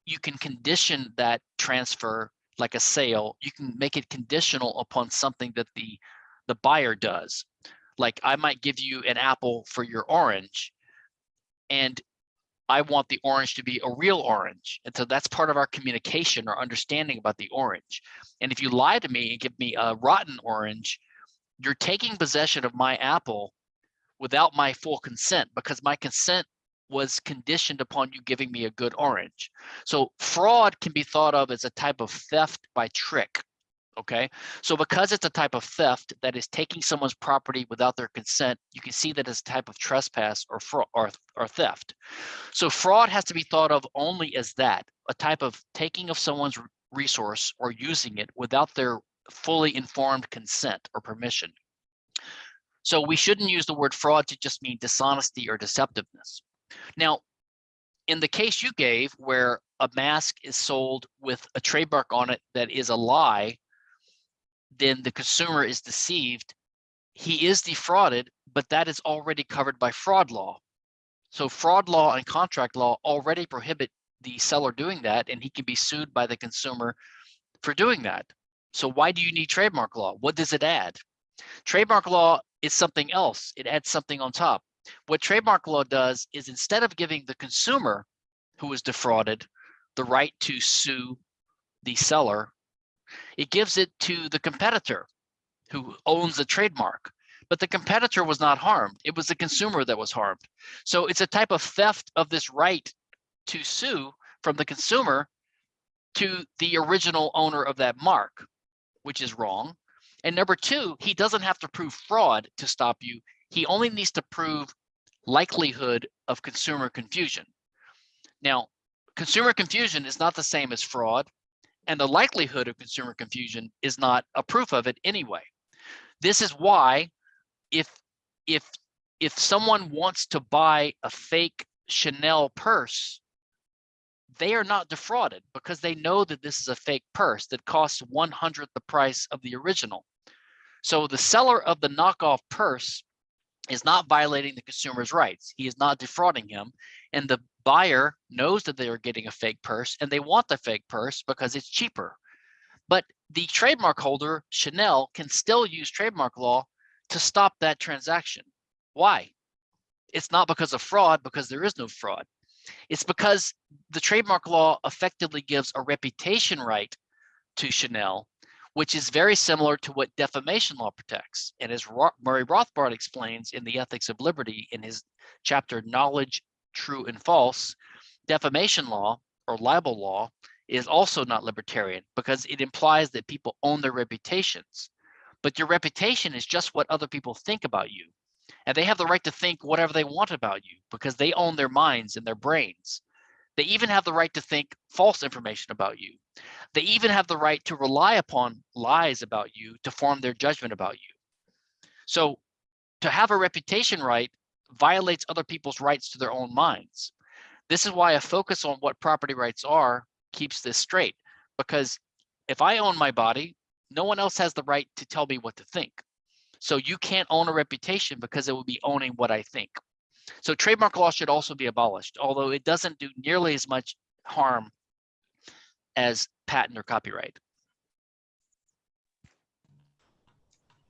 you can condition that transfer like a sale. You can make it conditional upon something that the, the buyer does like I might give you an apple for your orange and I want the orange to be a real orange. And so that's part of our communication or understanding about the orange. And if you lie to me and give me a rotten orange, you're taking possession of my apple without my full consent because my consent was conditioned upon you giving me a good orange. So fraud can be thought of as a type of theft by trick okay? So because it's a type of theft that is taking someone's property without their consent, you can see that as a type of trespass or, fraud or, or theft. So fraud has to be thought of only as that, a type of taking of someone's resource or using it without their fully informed consent or permission. So we shouldn't use the word fraud to just mean dishonesty or deceptiveness. Now, in the case you gave where a mask is sold with a trademark on it that is a lie, then the consumer is deceived, he is defrauded, but that is already covered by fraud law. So fraud law and contract law already prohibit the seller doing that, and he can be sued by the consumer for doing that. So why do you need trademark law? What does it add? Trademark law is something else. It adds something on top. What trademark law does is instead of giving the consumer who was defrauded the right to sue the seller it gives it to the competitor who owns the trademark. But the competitor was not harmed. It was the consumer that was harmed. So it's a type of theft of this right to sue from the consumer to the original owner of that mark, which is wrong. And number two, he doesn't have to prove fraud to stop you. He only needs to prove likelihood of consumer confusion. Now, consumer confusion is not the same as fraud and the likelihood of consumer confusion is not a proof of it anyway. This is why if if if someone wants to buy a fake Chanel purse, they are not defrauded because they know that this is a fake purse that costs one hundredth the price of the original. So the seller of the knockoff purse is not violating the consumer's rights. He is not defrauding him. And the buyer knows that they are getting a fake purse and they want the fake purse because it's cheaper. But the trademark holder, Chanel, can still use trademark law to stop that transaction. Why? It's not because of fraud, because there is no fraud. It's because the trademark law effectively gives a reputation right to Chanel, which is very similar to what defamation law protects. And as Murray Rothbard explains in The Ethics of Liberty in his chapter, Knowledge, True and False, defamation law or libel law is also not libertarian because it implies that people own their reputations. But your reputation is just what other people think about you. And they have the right to think whatever they want about you because they own their minds and their brains. They even have the right to think false information about you. They even have the right to rely upon lies about you to form their judgment about you. So to have a reputation right violates other people's rights to their own minds. This is why a focus on what property rights are keeps this straight. Because if I own my body, no one else has the right to tell me what to think. So you can't own a reputation because it would be owning what I think. So trademark law should also be abolished, although it doesn't do nearly as much harm as patent or copyright.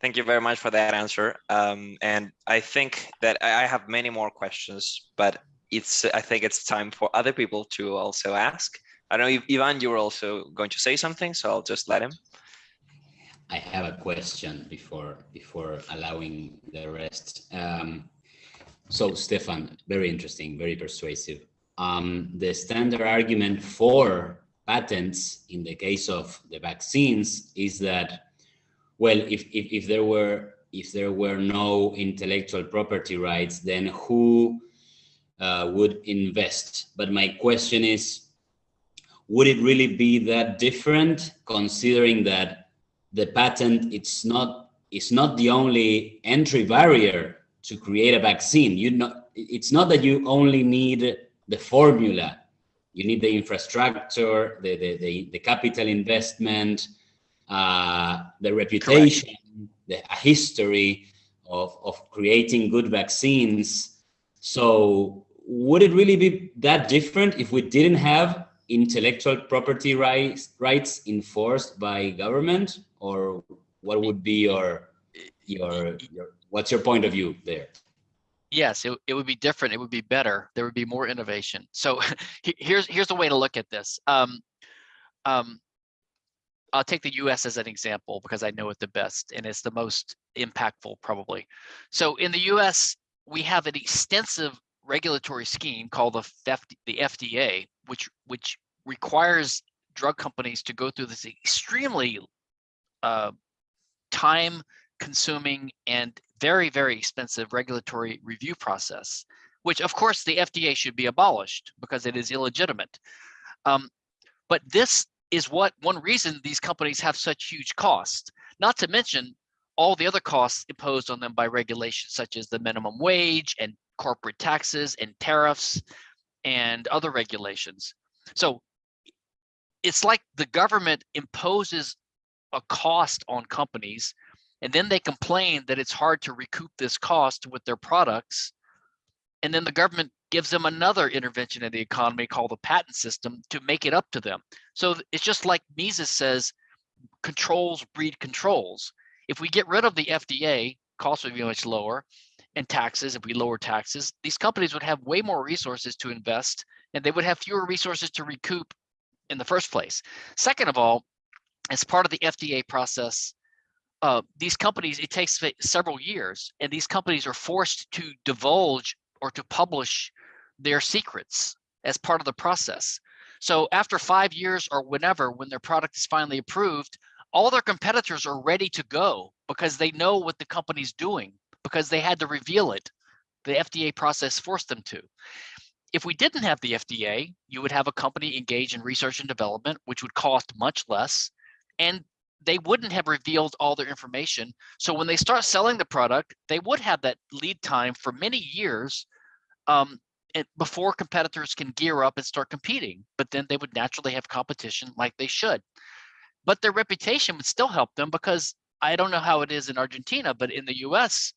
Thank you very much for that answer. Um, and I think that I have many more questions, but it's I think it's time for other people to also ask. I know Ivan, you were also going to say something, so I'll just let him. I have a question before before allowing the rest. Um, so Stephan, very interesting, very persuasive. Um, the standard argument for patents in the case of the vaccines is that, well, if, if, if there were if there were no intellectual property rights, then who uh, would invest? But my question is, would it really be that different considering that the patent it's not it's not the only entry barrier to create a vaccine you know it's not that you only need the formula you need the infrastructure the the the, the capital investment uh, the reputation the history of of creating good vaccines. So would it really be that different if we didn't have intellectual property rights rights enforced by government? Or what would be your your, your what's your point of view there yes it, it would be different it would be better there would be more innovation. So here's here's the way to look at this um um i'll take the us as an example because i know it the best and it's the most impactful probably. So in the us we have an extensive regulatory scheme called the, the fda which which requires drug companies to go through this extremely uh, time consuming and very, very expensive regulatory review process, which of course the FDA should be abolished because it is illegitimate. Um, but this is what one reason these companies have such huge costs, not to mention all the other costs imposed on them by regulations such as the minimum wage and corporate taxes and tariffs and other regulations. So it's like the government imposes a cost on companies and then they complain that it's hard to recoup this cost with their products and then the government gives them another intervention in the economy called the patent system to make it up to them. So it's just like mises says controls breed controls. If we get rid of the fda costs would be much lower and taxes if we lower taxes these companies would have way more resources to invest and they would have fewer resources to recoup in the first place. Second of all as part of the FDA process, uh, these companies, it takes several years, and these companies are forced to divulge or to publish their secrets as part of the process. So after five years or whenever, when their product is finally approved, all their competitors are ready to go because they know what the company's doing because they had to reveal it. The FDA process forced them to. If we didn't have the FDA, you would have a company engaged in research and development, which would cost much less and they wouldn't have revealed all their information. So when they start selling the product, they would have that lead time for many years um, before competitors can gear up and start competing. But then they would naturally have competition like they should. But their reputation would still help them because I don't know how it is in Argentina, but in the US,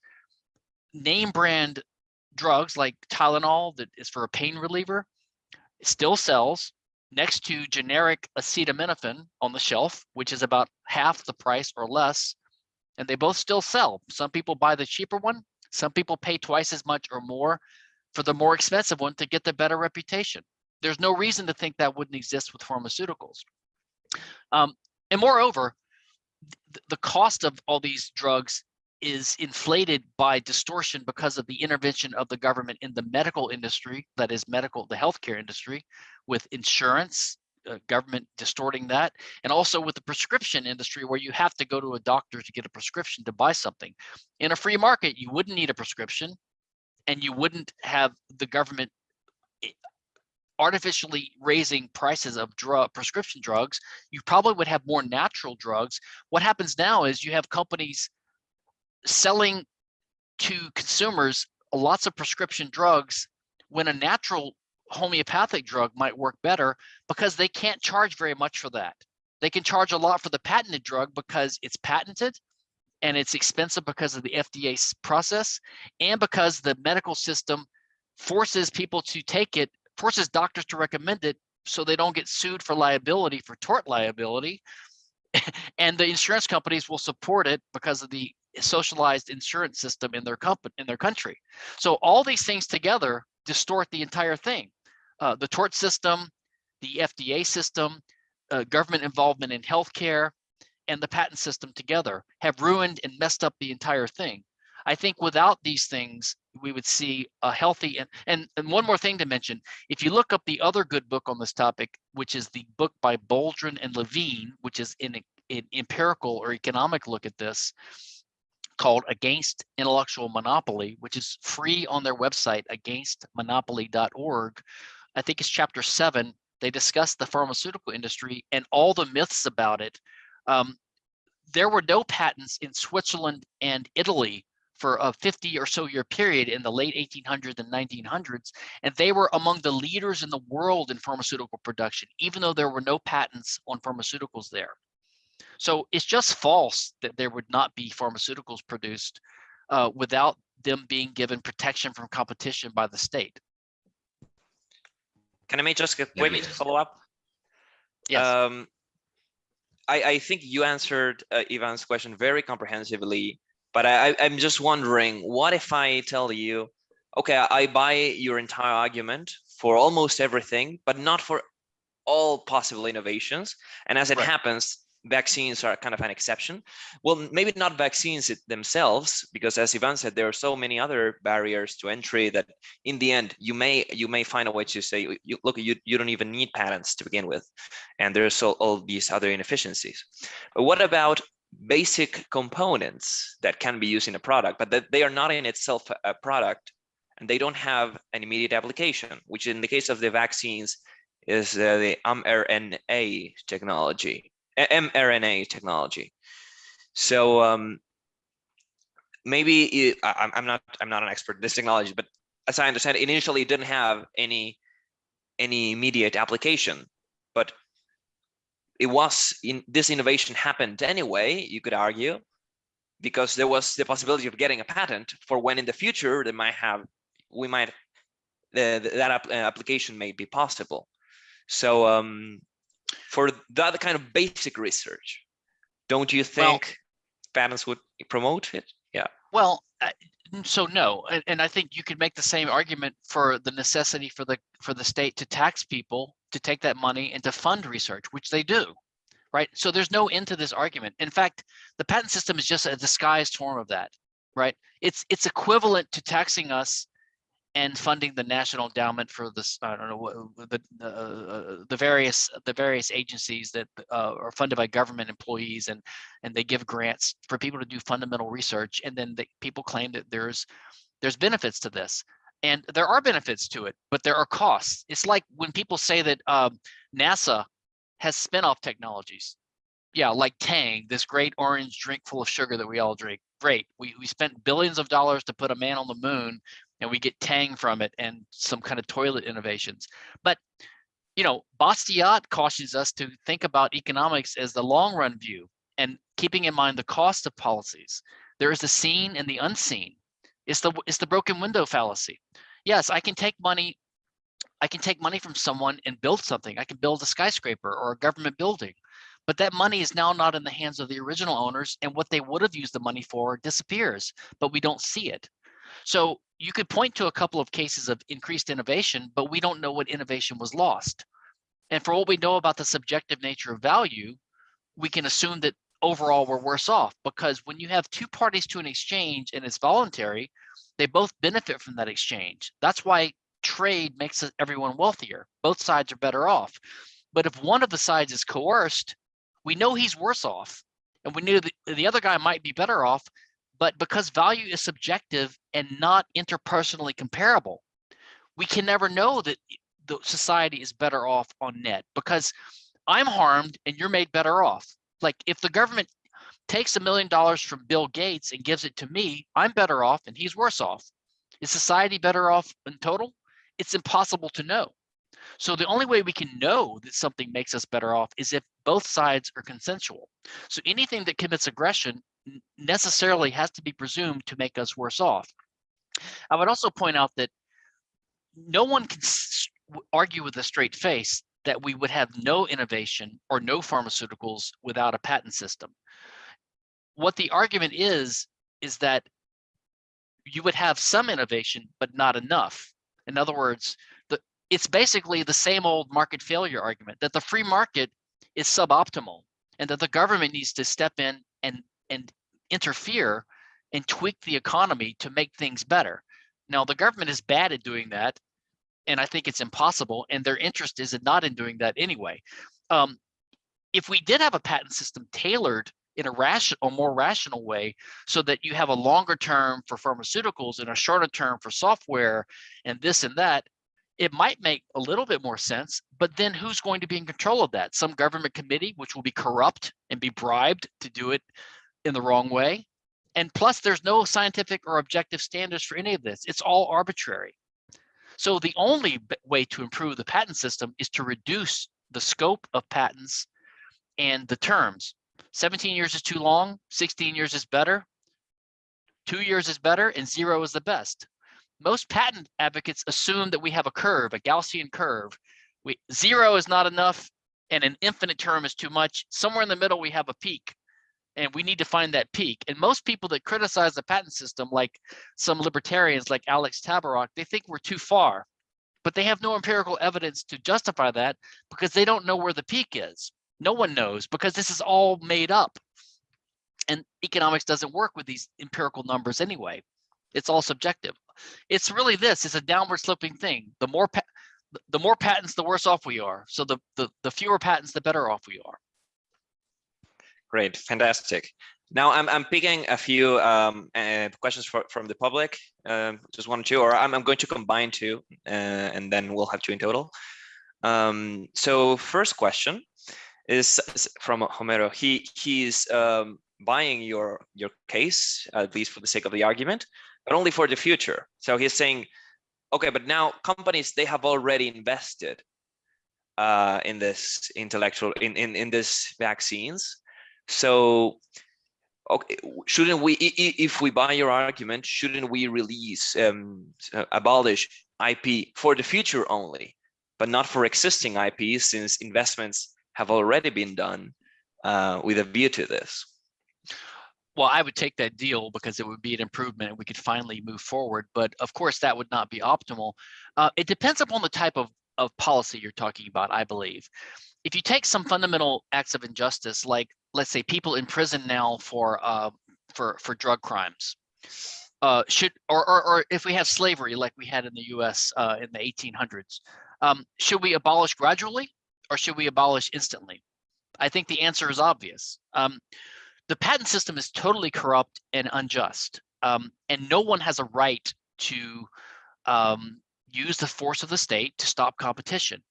name brand drugs like Tylenol that is for a pain reliever still sells next to generic acetaminophen on the shelf, which is about half the price or less. And they both still sell. Some people buy the cheaper one. Some people pay twice as much or more for the more expensive one to get the better reputation. There's no reason to think that wouldn't exist with pharmaceuticals. Um, and moreover, th the cost of all these drugs is inflated by distortion because of the intervention of the government in the medical industry, that is medical, the healthcare industry, with insurance, uh, government distorting that, and also with the prescription industry where you have to go to a doctor to get a prescription to buy something. In a free market, you wouldn't need a prescription and you wouldn't have the government eh, artificially raising prices of drug prescription drugs you probably would have more natural drugs what happens now is you have companies selling to consumers lots of prescription drugs when a natural homeopathic drug might work better because they can't charge very much for that. They can charge a lot for the patented drug because it's patented and it's expensive because of the FDA process and because the medical system forces people to take it, forces doctors to recommend it so they don't get sued for liability, for tort liability. and the insurance companies will support it because of the socialized insurance system in their company in their country. So all these things together distort the entire thing. Uh, the tort system, the FDA system, uh, government involvement in healthcare, and the patent system together have ruined and messed up the entire thing. I think without these things, we would see a healthy and, and and one more thing to mention. If you look up the other good book on this topic, which is the book by Boldrin and Levine, which is in an empirical or economic look at this, called Against Intellectual Monopoly, which is free on their website, againstmonopoly.org. I think it's chapter seven. They discuss the pharmaceutical industry and all the myths about it. Um, there were no patents in Switzerland and Italy for a 50 or so year period in the late 1800s and 1900s, and they were among the leaders in the world in pharmaceutical production, even though there were no patents on pharmaceuticals there. So it's just false that there would not be pharmaceuticals produced uh, without them being given protection from competition by the state. Can I make just a quick follow up? Yes. Um, I, I think you answered uh, Ivan's question very comprehensively, but I, I'm just wondering, what if I tell you, okay, I buy your entire argument for almost everything, but not for all possible innovations. And as it right. happens, vaccines are kind of an exception. Well, maybe not vaccines themselves, because as Ivan said, there are so many other barriers to entry that in the end, you may you may find a way to say, you, look, you, you don't even need patents to begin with. And there's all, all these other inefficiencies. But what about basic components that can be used in a product, but that they are not in itself a product and they don't have an immediate application, which in the case of the vaccines is uh, the mRNA technology mRNA technology. So um, maybe it, I, I'm not I'm not an expert in this technology, but as I understand, it, initially it didn't have any any immediate application, but it was in this innovation happened anyway. You could argue because there was the possibility of getting a patent for when in the future they might have we might the, that application may be possible. So um, for that kind of basic research, don't you think well, patents would promote it? Yeah. Well, so no, and, and I think you could make the same argument for the necessity for the for the state to tax people to take that money and to fund research, which they do, right? So there's no end to this argument. In fact, the patent system is just a disguised form of that, right? It's it's equivalent to taxing us and funding the national endowment for this i don't know what the uh, the various the various agencies that uh, are funded by government employees and and they give grants for people to do fundamental research and then the, people claim that there's there's benefits to this. And there are benefits to it but there are costs. It's like when people say that um, nasa has spin-off technologies. Yeah like tang this great orange drink full of sugar that we all drink. Great. We, we spent billions of dollars to put a man on the moon and we get Tang from it and some kind of toilet innovations. But you know, Bastiat cautions us to think about economics as the long run view and keeping in mind the cost of policies. There is the seen and the unseen. It's the it's the broken window fallacy. Yes, I can take money. I can take money from someone and build something. I can build a skyscraper or a government building, but that money is now not in the hands of the original owners, and what they would have used the money for disappears. But we don't see it. So you could point to a couple of cases of increased innovation, but we don't know what innovation was lost. And for what we know about the subjective nature of value, we can assume that overall we're worse off because when you have two parties to an exchange and it's voluntary, they both benefit from that exchange. That's why trade makes everyone wealthier. Both sides are better off. But if one of the sides is coerced, we know he's worse off. And we knew that the other guy might be better off, but because value is subjective and not interpersonally comparable, we can never know that the society is better off on net because I'm harmed and you're made better off. Like if the government takes a million dollars from Bill Gates and gives it to me, I'm better off and he's worse off. Is society better off in total? It's impossible to know. So the only way we can know that something makes us better off is if both sides are consensual. So anything that commits aggression necessarily has to be presumed to make us worse off. I would also point out that no one can argue with a straight face that we would have no innovation or no pharmaceuticals without a patent system. What the argument is, is that you would have some innovation, but not enough. In other words, the, it's basically the same old market failure argument that the free market is suboptimal and that the government needs to step in and, and interfere and tweak the economy to make things better. Now, the government is bad at doing that, and I think it's impossible, and their interest is not in doing that anyway. Um, if we did have a patent system tailored in a rational, a more rational way, so that you have a longer term for pharmaceuticals and a shorter term for software and this and that, it might make a little bit more sense, but then who's going to be in control of that? Some government committee, which will be corrupt and be bribed to do it in the wrong way. And plus there's no scientific or objective standards for any of this. It's all arbitrary. So the only way to improve the patent system is to reduce the scope of patents and the terms. 17 years is too long, 16 years is better, two years is better, and zero is the best. Most patent advocates assume that we have a curve, a Gaussian curve. We, zero is not enough, and an infinite term is too much. Somewhere in the middle, we have a peak, and we need to find that peak. And most people that criticize the patent system, like some libertarians like Alex Tabarrok, they think we're too far, but they have no empirical evidence to justify that because they don't know where the peak is. No one knows because this is all made up. And economics doesn't work with these empirical numbers anyway. It's all subjective. It's really this, it's a downward sloping thing. The more the- more patents, the worse off we are. So the, the, the fewer patents, the better off we are. Great, fantastic. Now I'm I'm picking a few um, uh, questions for, from the public, um, just one or two, or I'm I'm going to combine two, uh, and then we'll have two in total. Um, so first question is from Homero. He he's um, buying your your case at least for the sake of the argument, but only for the future. So he's saying, okay, but now companies they have already invested uh, in this intellectual in in in this vaccines. So, okay, shouldn't we, if we buy your argument, shouldn't we release, um, abolish IP for the future only, but not for existing IP since investments have already been done uh, with a view to this? Well, I would take that deal because it would be an improvement and we could finally move forward. But of course, that would not be optimal. Uh, it depends upon the type of, of policy you're talking about, I believe. If you take some fundamental acts of injustice, like let's say people in prison now for uh, for for drug crimes, uh, should or, or or if we have slavery like we had in the U.S. Uh, in the 1800s, um, should we abolish gradually or should we abolish instantly? I think the answer is obvious. Um, the patent system is totally corrupt and unjust, um, and no one has a right to um, use the force of the state to stop competition.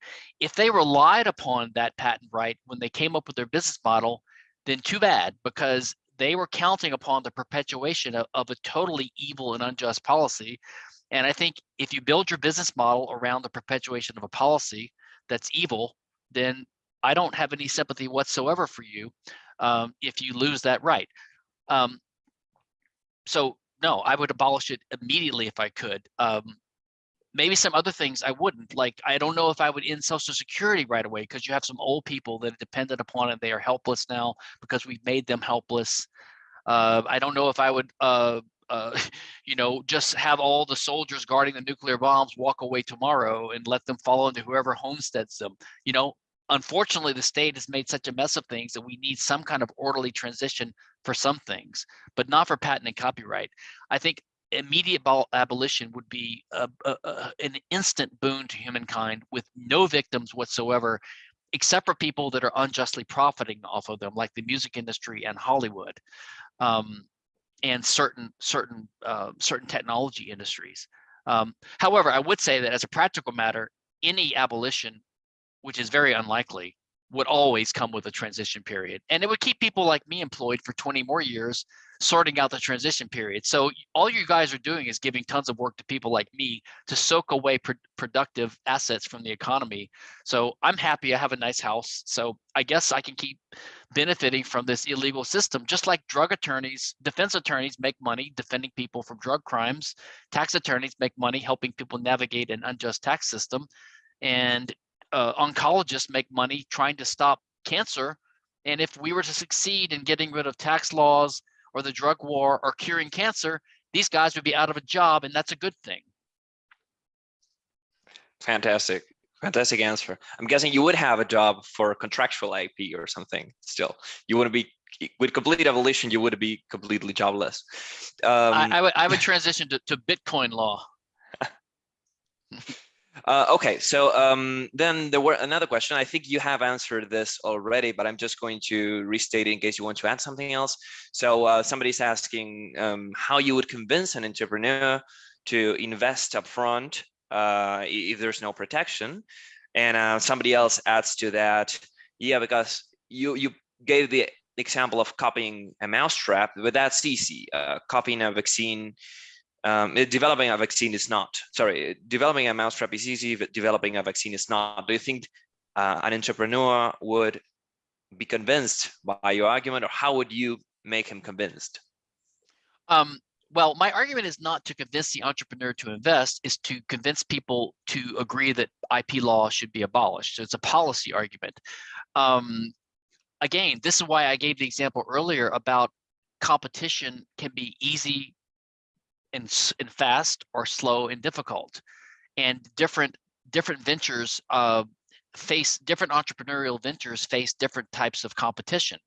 If they relied upon that patent right when they came up with their business model, then too bad, because they were counting upon the perpetuation of, of a totally evil and unjust policy. And I think if you build your business model around the perpetuation of a policy that's evil, then I don't have any sympathy whatsoever for you um, if you lose that right. Um, so no, I would abolish it immediately if I could. Um, maybe some other things I wouldn't. Like, I don't know if I would end Social Security right away because you have some old people that are dependent upon it. They are helpless now because we've made them helpless. Uh, I don't know if I would, uh, uh, you know, just have all the soldiers guarding the nuclear bombs walk away tomorrow and let them fall into whoever homesteads them. You know, unfortunately, the state has made such a mess of things that we need some kind of orderly transition for some things, but not for patent and copyright. I think immediate abolition would be a, a, a, an instant boon to humankind with no victims whatsoever, except for people that are unjustly profiting off of them, like the music industry and Hollywood, um, and certain certain uh, certain technology industries. Um, however, I would say that as a practical matter, any abolition, which is very unlikely, would always come with a transition period. And it would keep people like me employed for 20 more years sorting out the transition period. So all you guys are doing is giving tons of work to people like me to soak away pr productive assets from the economy. So I'm happy I have a nice house. So I guess I can keep benefiting from this illegal system, just like drug attorneys, defense attorneys make money defending people from drug crimes. Tax attorneys make money helping people navigate an unjust tax system. And uh, oncologists make money trying to stop cancer. And if we were to succeed in getting rid of tax laws or the drug war or curing cancer, these guys would be out of a job and that's a good thing. Fantastic. Fantastic answer. I'm guessing you would have a job for contractual IP or something still. You wouldn't be with complete abolition, you wouldn't be completely jobless. Um, I, I, would, I would transition to, to Bitcoin law. Uh, okay, so um, then there were another question. I think you have answered this already, but I'm just going to restate it in case you want to add something else. So uh, somebody's asking um, how you would convince an entrepreneur to invest upfront uh, if there's no protection. And uh, somebody else adds to that, yeah, because you you gave the example of copying a mousetrap, but that's easy. Uh, copying a vaccine um, developing a vaccine is not, sorry, developing a mousetrap is easy, but developing a vaccine is not. Do you think uh, an entrepreneur would be convinced by your argument or how would you make him convinced? Um, well, my argument is not to convince the entrepreneur to invest, is to convince people to agree that IP law should be abolished. So it's a policy argument. Um, again, this is why I gave the example earlier about competition can be easy and, and fast or slow and difficult. And different different ventures uh, face different entrepreneurial ventures face different types of competition.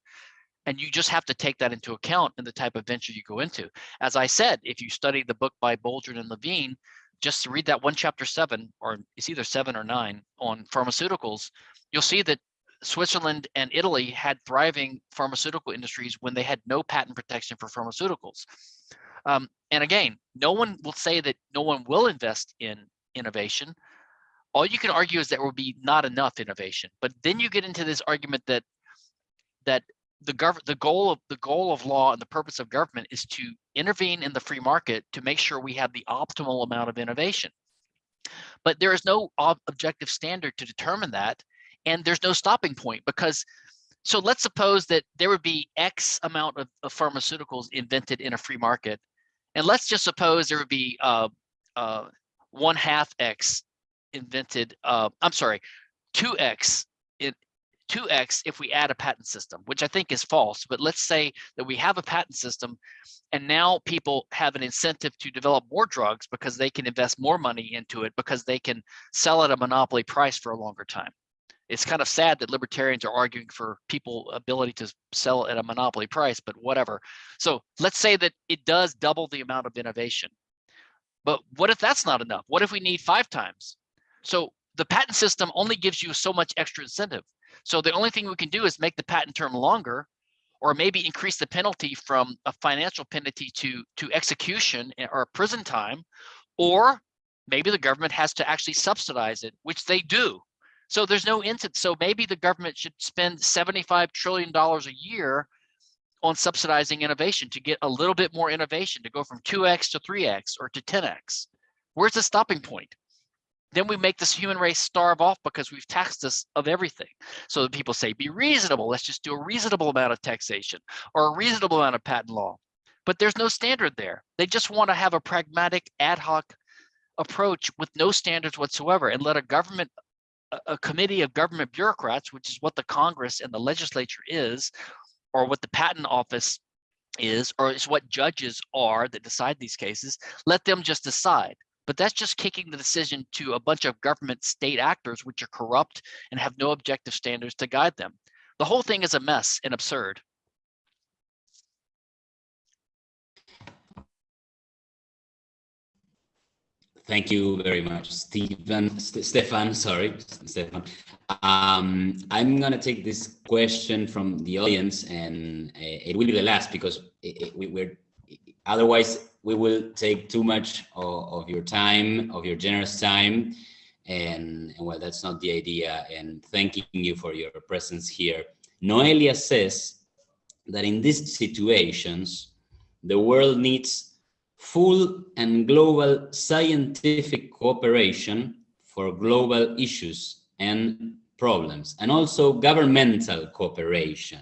And you just have to take that into account in the type of venture you go into. As I said, if you study the book by Boldrin and Levine, just read that one chapter seven, or it's either seven or nine on pharmaceuticals, you'll see that Switzerland and Italy had thriving pharmaceutical industries when they had no patent protection for pharmaceuticals. Um, and again, no one will say that no one will invest in innovation. All you can argue is that there will be not enough innovation. But then you get into this argument that that the the goal of the goal of law and the purpose of government is to intervene in the free market to make sure we have the optimal amount of innovation. But there is no objective standard to determine that. And there's no stopping point because so let's suppose that there would be X amount of, of pharmaceuticals invented in a free market and let's just suppose there would be uh, uh, one half X invented, uh, I'm sorry, 2X in 2X if we add a patent system, which I think is false. But let's say that we have a patent system and now people have an incentive to develop more drugs because they can invest more money into it because they can sell at a monopoly price for a longer time it's kind of sad that libertarians are arguing for people ability to sell at a monopoly price, but whatever. So let's say that it does double the amount of innovation. But what if that's not enough? What if we need five times? So the patent system only gives you so much extra incentive. So the only thing we can do is make the patent term longer or maybe increase the penalty from a financial penalty to, to execution or prison time, or maybe the government has to actually subsidize it, which they do. So there's no incentive. So maybe the government should spend $75 trillion a year on subsidizing innovation to get a little bit more innovation to go from 2x to 3x or to 10x. Where's the stopping point? Then we make this human race starve off because we've taxed us of everything. So that people say, be reasonable. Let's just do a reasonable amount of taxation or a reasonable amount of patent law. but there's no standard there. They just want to have a pragmatic ad hoc approach with no standards whatsoever and let a government a, committee of government bureaucrats, which is what the Congress and the legislature is, or what the patent office is, or is what judges are that decide these cases, let them just decide. But that's just kicking the decision to a bunch of government state actors, which are corrupt and have no objective standards to guide them. The whole thing is a mess and absurd. Thank you very much, Stephen, St Stephan, sorry, Stephan. Um, I'm gonna take this question from the audience and uh, it will be the last because it, it, we, are otherwise we will take too much of, of, your time, of your generous time. And, and well, that's not the idea. And thanking you for your presence here. Noelia says that in these situations, the world needs full and global scientific cooperation for global issues and problems, and also governmental cooperation.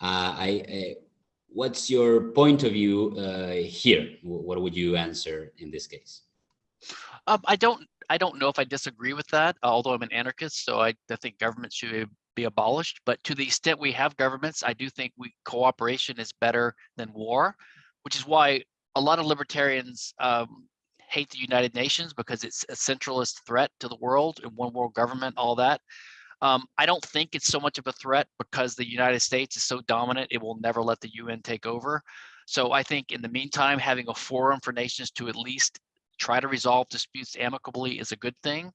Uh, I, uh, what's your point of view uh, here? What would you answer in this case? Um, I don't. I don't know if I disagree with that. Although I'm an anarchist, so I, I think government should be abolished. But to the extent we have governments, I do think we cooperation is better than war, which is why a lot of libertarians um, hate the United Nations because it's a centralist threat to the world and one world government, all that. Um, I don't think it's so much of a threat because the United States is so dominant, it will never let the UN take over. So I think in the meantime, having a forum for nations to at least try to resolve disputes amicably is a good thing.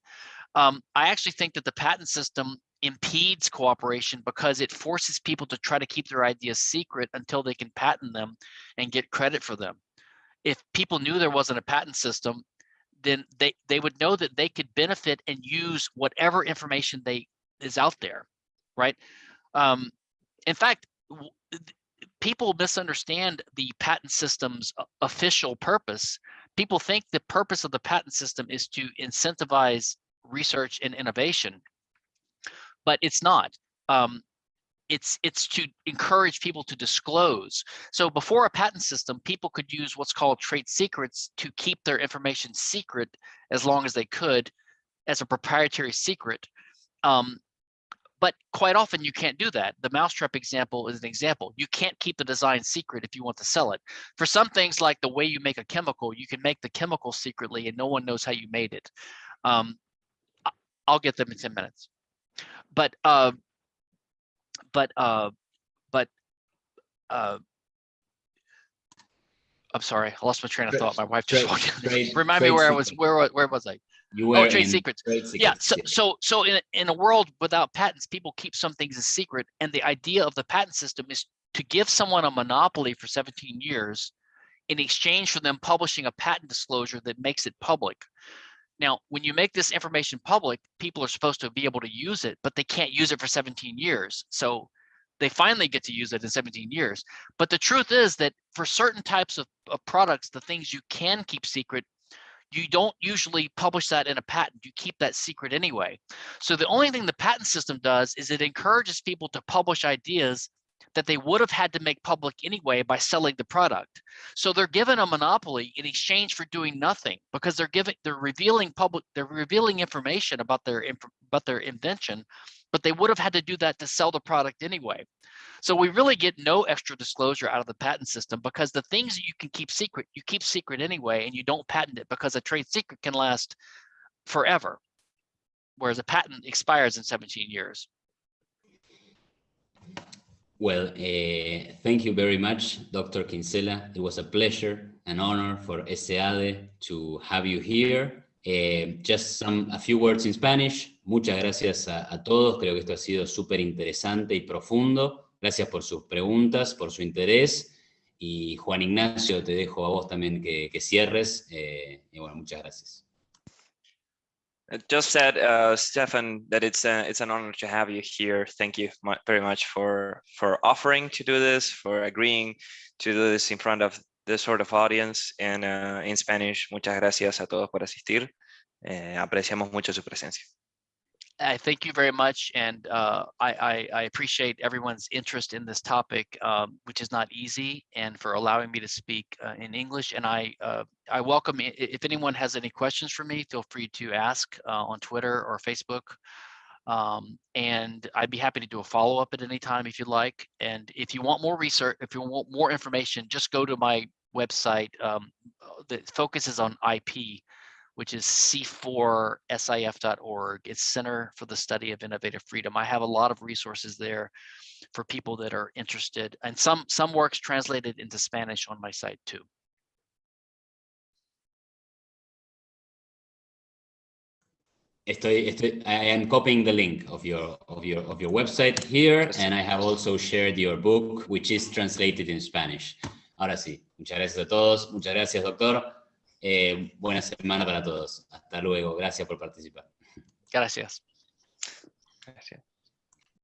Um, I actually think that the patent system impedes cooperation because it forces people to try to keep their ideas secret until they can patent them and get credit for them if people knew there wasn't a patent system, then they, they would know that they could benefit and use whatever information they is out there, right? Um, in fact, people misunderstand the patent system's official purpose. People think the purpose of the patent system is to incentivize research and innovation, but it's not. Um, it's it's to encourage people to disclose. So before a patent system, people could use what's called trade secrets to keep their information secret as long as they could as a proprietary secret. Um, but quite often you can't do that. The mousetrap example is an example. You can't keep the design secret if you want to sell it. For some things like the way you make a chemical, you can make the chemical secretly and no one knows how you made it. Um, I'll get them in 10 minutes. But uh, but uh, but uh, I'm sorry, I lost my train of thought. My wife just walked in. Remind me where I was. Where where was I? You oh, were oh, trade secrets. trade secrets. Yeah. So so so in in a world without patents, people keep some things a secret, and the idea of the patent system is to give someone a monopoly for 17 years in exchange for them publishing a patent disclosure that makes it public. Now, when you make this information public, people are supposed to be able to use it, but they can't use it for 17 years. So they finally get to use it in 17 years. But the truth is that for certain types of, of products, the things you can keep secret, you don't usually publish that in a patent. You keep that secret anyway. So the only thing the patent system does is it encourages people to publish ideas that they would have had to make public anyway by selling the product. So they're given a monopoly in exchange for doing nothing because they're giving they're revealing public they're revealing information about their about their invention, but they would have had to do that to sell the product anyway. So we really get no extra disclosure out of the patent system because the things that you can keep secret, you keep secret anyway, and you don't patent it because a trade secret can last forever, whereas a patent expires in 17 years. Well, uh, thank you very much, Dr. Kinsella. It was a pleasure, an honor for ESEADE to have you here. Uh, just some, a few words in Spanish. Muchas gracias a, todos. Creo que esto ha sido súper interesante y profundo. Gracias por sus preguntas, por su interés. Y Juan Ignacio, te dejo a vos también que, que cierres. Eh, y bueno, muchas gracias. Just said, uh, Stephan, that it's a, it's an honor to have you here. Thank you very much for for offering to do this, for agreeing to do this in front of this sort of audience and uh, in Spanish. Muchas gracias a todos por asistir. Eh, apreciamos mucho su presencia. I thank you very much, and uh, I, I, I, appreciate everyone's interest in this topic, um, which is not easy, and for allowing me to speak uh, in English. And I uh, I welcome if anyone has any questions for me, feel free to ask uh, on Twitter or Facebook. Um, and I'd be happy to do a follow up at any time if you'd like. And if you want more research, if you want more information, just go to my website um, that focuses on IP which is c4sif.org. It's Center for the Study of Innovative Freedom. I have a lot of resources there for people that are interested and some, some works translated into Spanish on my site too. Estoy, estoy, I am copying the link of your of your of your website here, and I have also shared your book, which is translated in Spanish. Ahora sí, muchas gracias a todos, muchas gracias, doctor. Eh, buena semana para todos. Hasta luego. Gracias por participar. Gracias. Gracias.